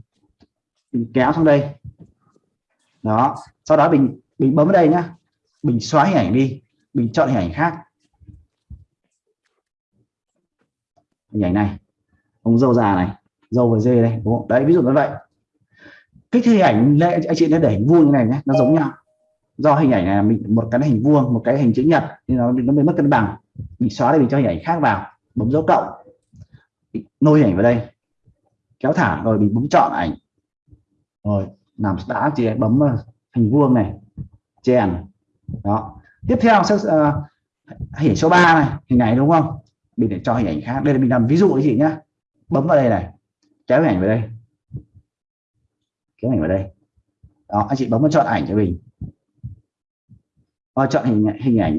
mình kéo sang đây. Đó. Sau đó mình mình bấm vào đây nhá. Mình xóa hình ảnh đi. Mình chọn hình ảnh khác. Hình ảnh này. Ông dâu già này dâu và dê đây đúng không? đấy ví dụ như vậy. Kích hình ảnh anh chị nên để hình vuông như này nhé nó giống nhau. Do hình ảnh là mình một cái hình vuông một cái hình chữ nhật thì nó nó bị mất cân bằng. Mình xóa đây mình cho hình ảnh khác vào bấm dấu cộng. Nôi hình ảnh vào đây. Kéo thả rồi mình bấm chọn ảnh. Rồi làm đã chị bấm ờ, hình vuông này chèn. Đó. Tiếp theo sẽ uh, hình số 3 này hình này đúng không? Mình để cho hình ảnh khác. Đây là mình làm ví dụ gì chị nhá bấm vào đây này kéo ảnh vào đây. Kéo ảnh vào đây. Đó anh chị bấm vào chọn ảnh cho mình. Và chọn hình hình ảnh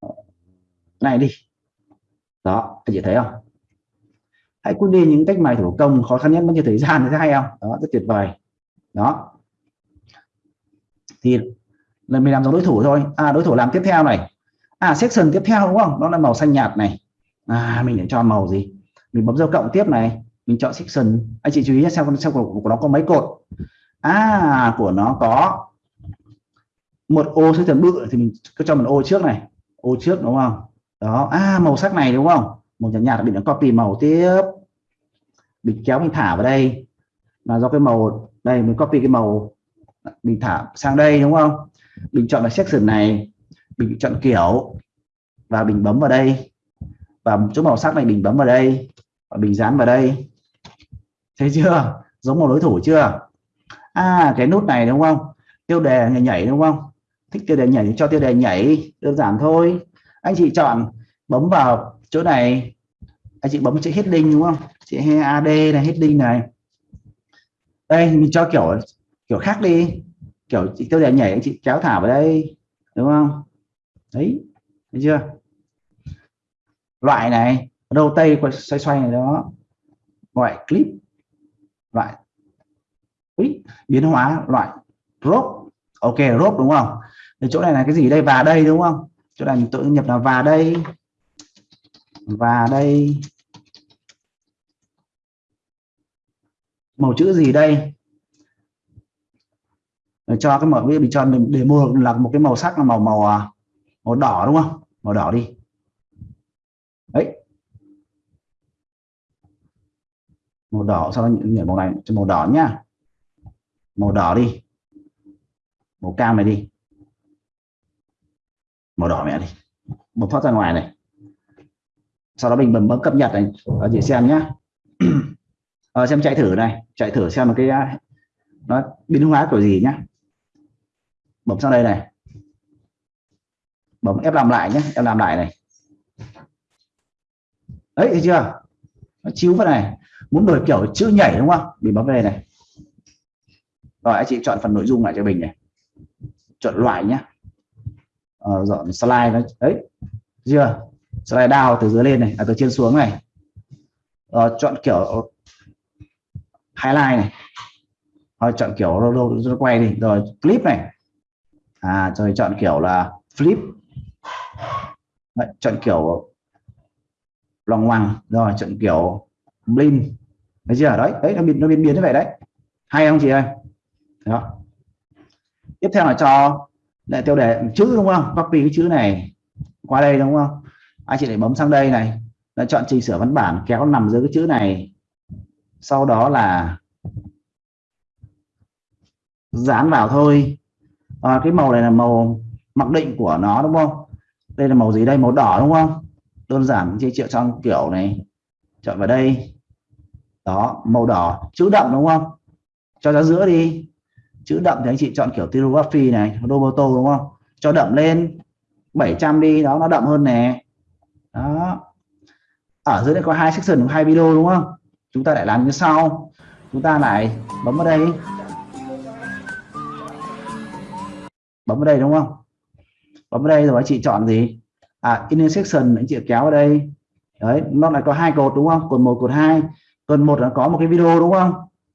uh, này đi. Đó anh chị thấy không? Hãy quên đi những cách mài thủ công khó khăn nhất bao nhiêu thời gian thấy hay không? Đó rất tuyệt vời. Đó. Thì là mình làm giống đối thủ thôi. À đối thủ làm tiếp theo này. À section tiếp theo đúng không? Nó là màu xanh nhạt này. À mình để cho màu gì? Mình bấm dấu cộng tiếp này mình chọn section. Anh chị chú ý xem xem của, của nó có mấy cột? À của nó có một ô sẽ thường bự thì mình cứ cho một ô trước này. Ô trước đúng không? Đó. À màu sắc này đúng không? Màu nhạt nhạt bị nó copy màu tiếp. Mình kéo mình thả vào đây. Là do cái màu đây mình copy cái màu mình thả sang đây đúng không? Mình chọn là section này. Mình chọn kiểu và mình bấm vào đây. Và chỗ màu sắc này mình bấm vào đây. Và mình dán vào đây thấy chưa? Giống một đối thủ chưa? À cái nút này đúng không? Tiêu đề nhảy, nhảy đúng không? Thích tiêu đề nhảy thì cho tiêu đề nhảy đơn giản thôi. Anh chị chọn bấm vào chỗ này. Anh chị bấm chữ hết đinh đúng không? Chị AD này đinh này. Đây mình cho kiểu kiểu khác đi. Kiểu chị tiêu đề nhảy anh chị kéo thả vào đây đúng không? Đấy thấy chưa? Loại này đầu quay xoay xoay này đó. Loại clip loại Ý, biến hóa loại rốt ok rốt đúng không? Thì chỗ này là cái gì đây? Và đây đúng không? Chỗ này tự nhập là và đây. Và đây. Màu chữ gì đây? Để cho cái màu mình cho mình để mua là một cái màu sắc là màu màu à, màu đỏ đúng không? Màu đỏ đi đấy màu đỏ sau đó nhảy màu này cho màu đỏ nhá. Màu đỏ đi. Màu cam này đi. Màu đỏ mẹ đi. Bấm thoát ra ngoài này. Sau đó mình bấm bấm cập nhật này. Ở chị xem nhá. À, xem chạy thử này. Chạy thử xem một cái à, nó biến hóa kiểu gì nhá. Bấm sang đây này. Bấm ép làm lại nhé em làm lại này. Đấy thấy chưa? Nó chiếu vào này muốn đổi kiểu chữ nhảy đúng không? Mình bấm về này. Rồi anh chị chọn phần nội dung lại cho mình này. Chọn loại nhá. À, dọn slide nó đấy chưa? Slide down từ dưới lên này à, từ trên xuống này. À, chọn kiểu highlight này. Rồi chọn kiểu rồi quay đi. Rồi clip này. À rồi chọn kiểu là flip. Đấy, chọn kiểu lòng hoàng rồi chọn kiểu blin thấy chưa? Đấy đấy nó biến nó biến biến như vậy đấy. Hay không chị ơi? Đó. Tiếp theo là cho lại tiêu đề chữ đúng không? Copy cái chữ này qua đây đúng không? Anh chị để bấm sang đây này. Là chọn chỉnh sửa văn bản kéo nằm dưới cái chữ này. Sau đó là dán vào thôi. À, cái màu này là màu mặc định của nó đúng không? Đây là màu gì đây? Màu đỏ đúng không? Đơn giản chị chịu trong kiểu này. Chọn vào đây đó, màu đỏ, chữ đậm đúng không? Cho ra giữa đi. Chữ đậm thì anh chị chọn kiểu tirography này Roboto đúng không? Cho đậm lên 700 đi, đó, nó đậm hơn nè. Đó. Ở dưới đây có hai section, hai video đúng không? Chúng ta lại làm như sau. Chúng ta lại bấm vào đây. Bấm vào đây đúng không? Bấm vào đây rồi anh chị chọn gì? À intersection anh chị kéo vào đây. Đấy, nó lại có hai cột đúng không? Cột một, cột hai tuần một là có một cái video đúng không?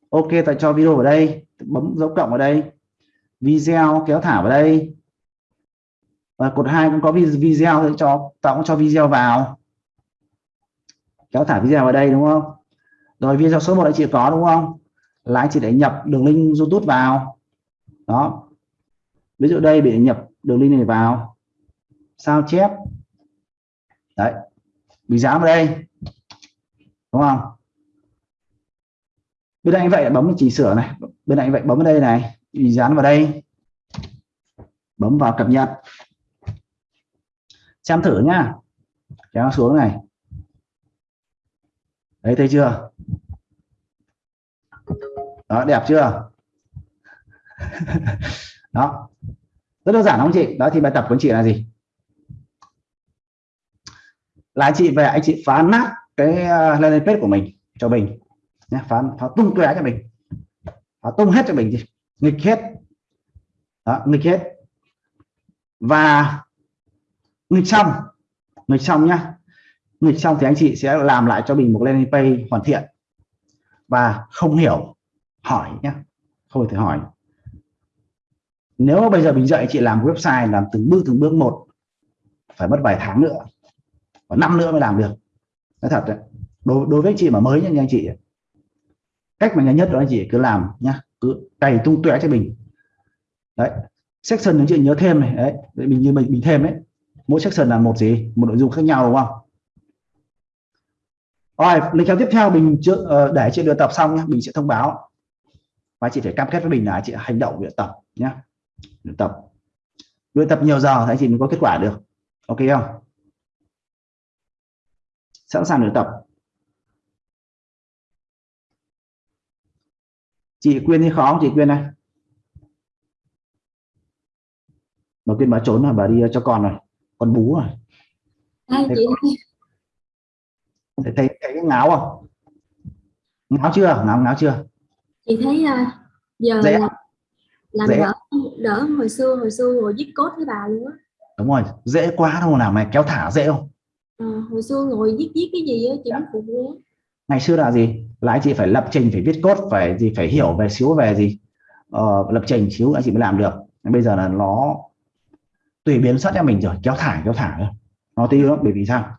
Ok tại cho video vào đây. Bấm dấu cộng vào đây. Video kéo thả vào đây. Và cột hai cũng có video để cho tạo cũng cho video vào. Kéo thả video vào đây, đúng không? Rồi, video số 1 anh chị có, đúng không? Là anh chị để nhập đường link youtube vào. Đó. Ví dụ đây, bị nhập đường link này vào. Sao chép? Đấy. Bị giá vào đây. Đúng không? Bên anh vậy, bấm chỉnh sửa này. Bên này vậy, bấm vào đây này. Dán vào đây. Bấm vào cập nhật. Xem thử nhá. Kéo xuống này. Đấy thấy chưa? Đó, đẹp chưa? Đó. Rất đơn giản không chị? Đó, thì bài tập của anh chị là gì? Là chị về anh chị phá nát cái ờ, landing page của mình cho mình nhé phá phá tung tóe cho mình. Phá tung hết cho mình đi. Nghịch hết. Đó, nghịch hết. Và nghịch xong. Nghịch xong nhá. Nghịch xong thì anh chị sẽ làm lại cho mình một landing page hoàn thiện và không hiểu hỏi nhé không thể hỏi. Nếu bây giờ mình dạy chị làm website làm từng bước từng bước một phải mất vài tháng nữa và năm nữa mới làm được. Nói thật đấy đối, đối với chị mà mới như anh chị cách mà nhanh nhất đó anh chị cứ làm nhá. Cứ cày tung tóe cho mình. Đấy. Section những chị nhớ thêm này. Đấy. Mình như mình mình thêm ấy. Mỗi section là một gì? Một nội dung khác nhau, đúng không? Rồi, lịch theo tiếp theo mình chưa ờ, để chị luyện tập xong nhé mình sẽ thông báo. Và chị phải cam kết với mình là chị hành động luyện tập nhé luyện tập. Luyện tập nhiều giờ thì chị mới có kết quả được. Ok không? Sẵn sàng luyện tập. Chị quyên thì khó không? Chị quyên này bà quyên bà trốn là bà đi cho con rồi. Con bú rồi. Chị? thấy, thấy, thấy cái ngáo không? Ngáo chưa? Ngáo ngáo chưa? Chị thấy uh, giờ Dễ. làm, làm Dễ. đỡ đỡ hồi xưa hồi xưa rồi viết code với bà luôn á. Đúng rồi dễ quá đâu làm này kéo thả dễ không? Ờ, hồi xưa ngồi viết viết cái gì á chị muốn phụ luôn ngày xưa là gì? Là anh chị phải lập trình phải viết code phải gì phải hiểu về xíu về gì. Ờ, lập trình xíu anh chị mới làm được. Bây giờ là nó tùy biến xuất cho mình rồi kéo thả kéo thả thôi. Nó tí nữa bởi vì sao?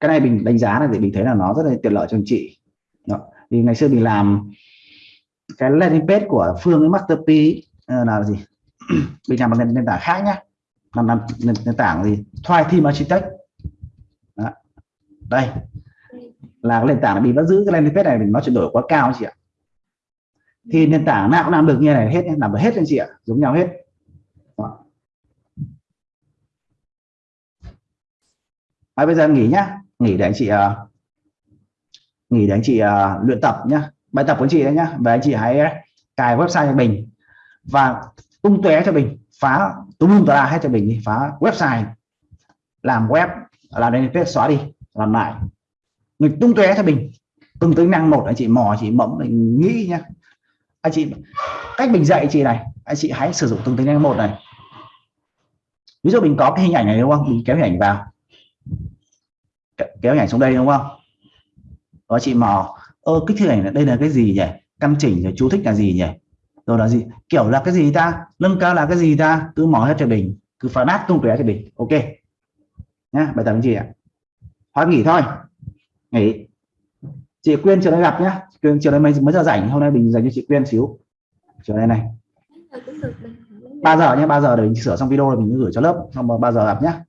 Cái này mình đánh giá là thì mình thấy là nó rất là tiện lợi cho anh chị. Đó. thì ngày xưa mình làm cái landing page của Phương với Masterpiece ờ, là gì? Mình làm một nền, nền tảng khác nhá. Làm, làm nền, nền tảng gì? Thoai Team Architect. Đó. đây là cái nền tảng bị vẫn giữ cái landing page này mình nó chuyển đổi quá cao chị ạ. Thì nền tảng nào cũng làm được như này hết làm được hết anh chị ạ giống nhau hết. Đó. À, bây giờ nghỉ nhá. Nghỉ để anh chị uh, nghỉ để anh chị uh, luyện tập nhá. Bài tập của anh chị đấy nhá. Và anh chị hãy cài website cho mình và tung tóe cho mình phá tung tung ra hết cho mình đi. Phá website. Làm web làm landing page xóa đi. Làm lại mình tung tóe thôi mình. Từng tính năng một, anh chị mò chị mẫm mình nghĩ nhá. Anh chị, cách mình dạy chị này, anh chị hãy sử dụng từng tính năng một này. Ví dụ mình có cái hình ảnh này đúng không? Mình kéo hình ảnh vào. Kéo hình ảnh xuống đây đúng không? Đó, chị mò. Ơ kích thước ảnh này, đây là cái gì nhỉ? Căn chỉnh rồi, chú thích là gì nhỉ? Rồi là gì? Kiểu là cái gì ta? Nâng cao là cái gì ta? Cứ mò hết cho mình. Cứ phá nát tung tóe cho mình. Ok. Nhá, bài tập gì ạ. Hoãn nghỉ thôi nghỉ. Chị Quyên chiều nay gặp nhá. Quyên chiều nay mấy, mấy giờ rảnh? Hôm nay mình dành cho chị Quyên xíu. Chiều nay này. Mấy giờ cũng được bình thường, mấy giờ 3 giờ nhé 3 giờ để mình sửa xong video rồi mình gửi cho lớp. Xong 3 giờ gặp nhá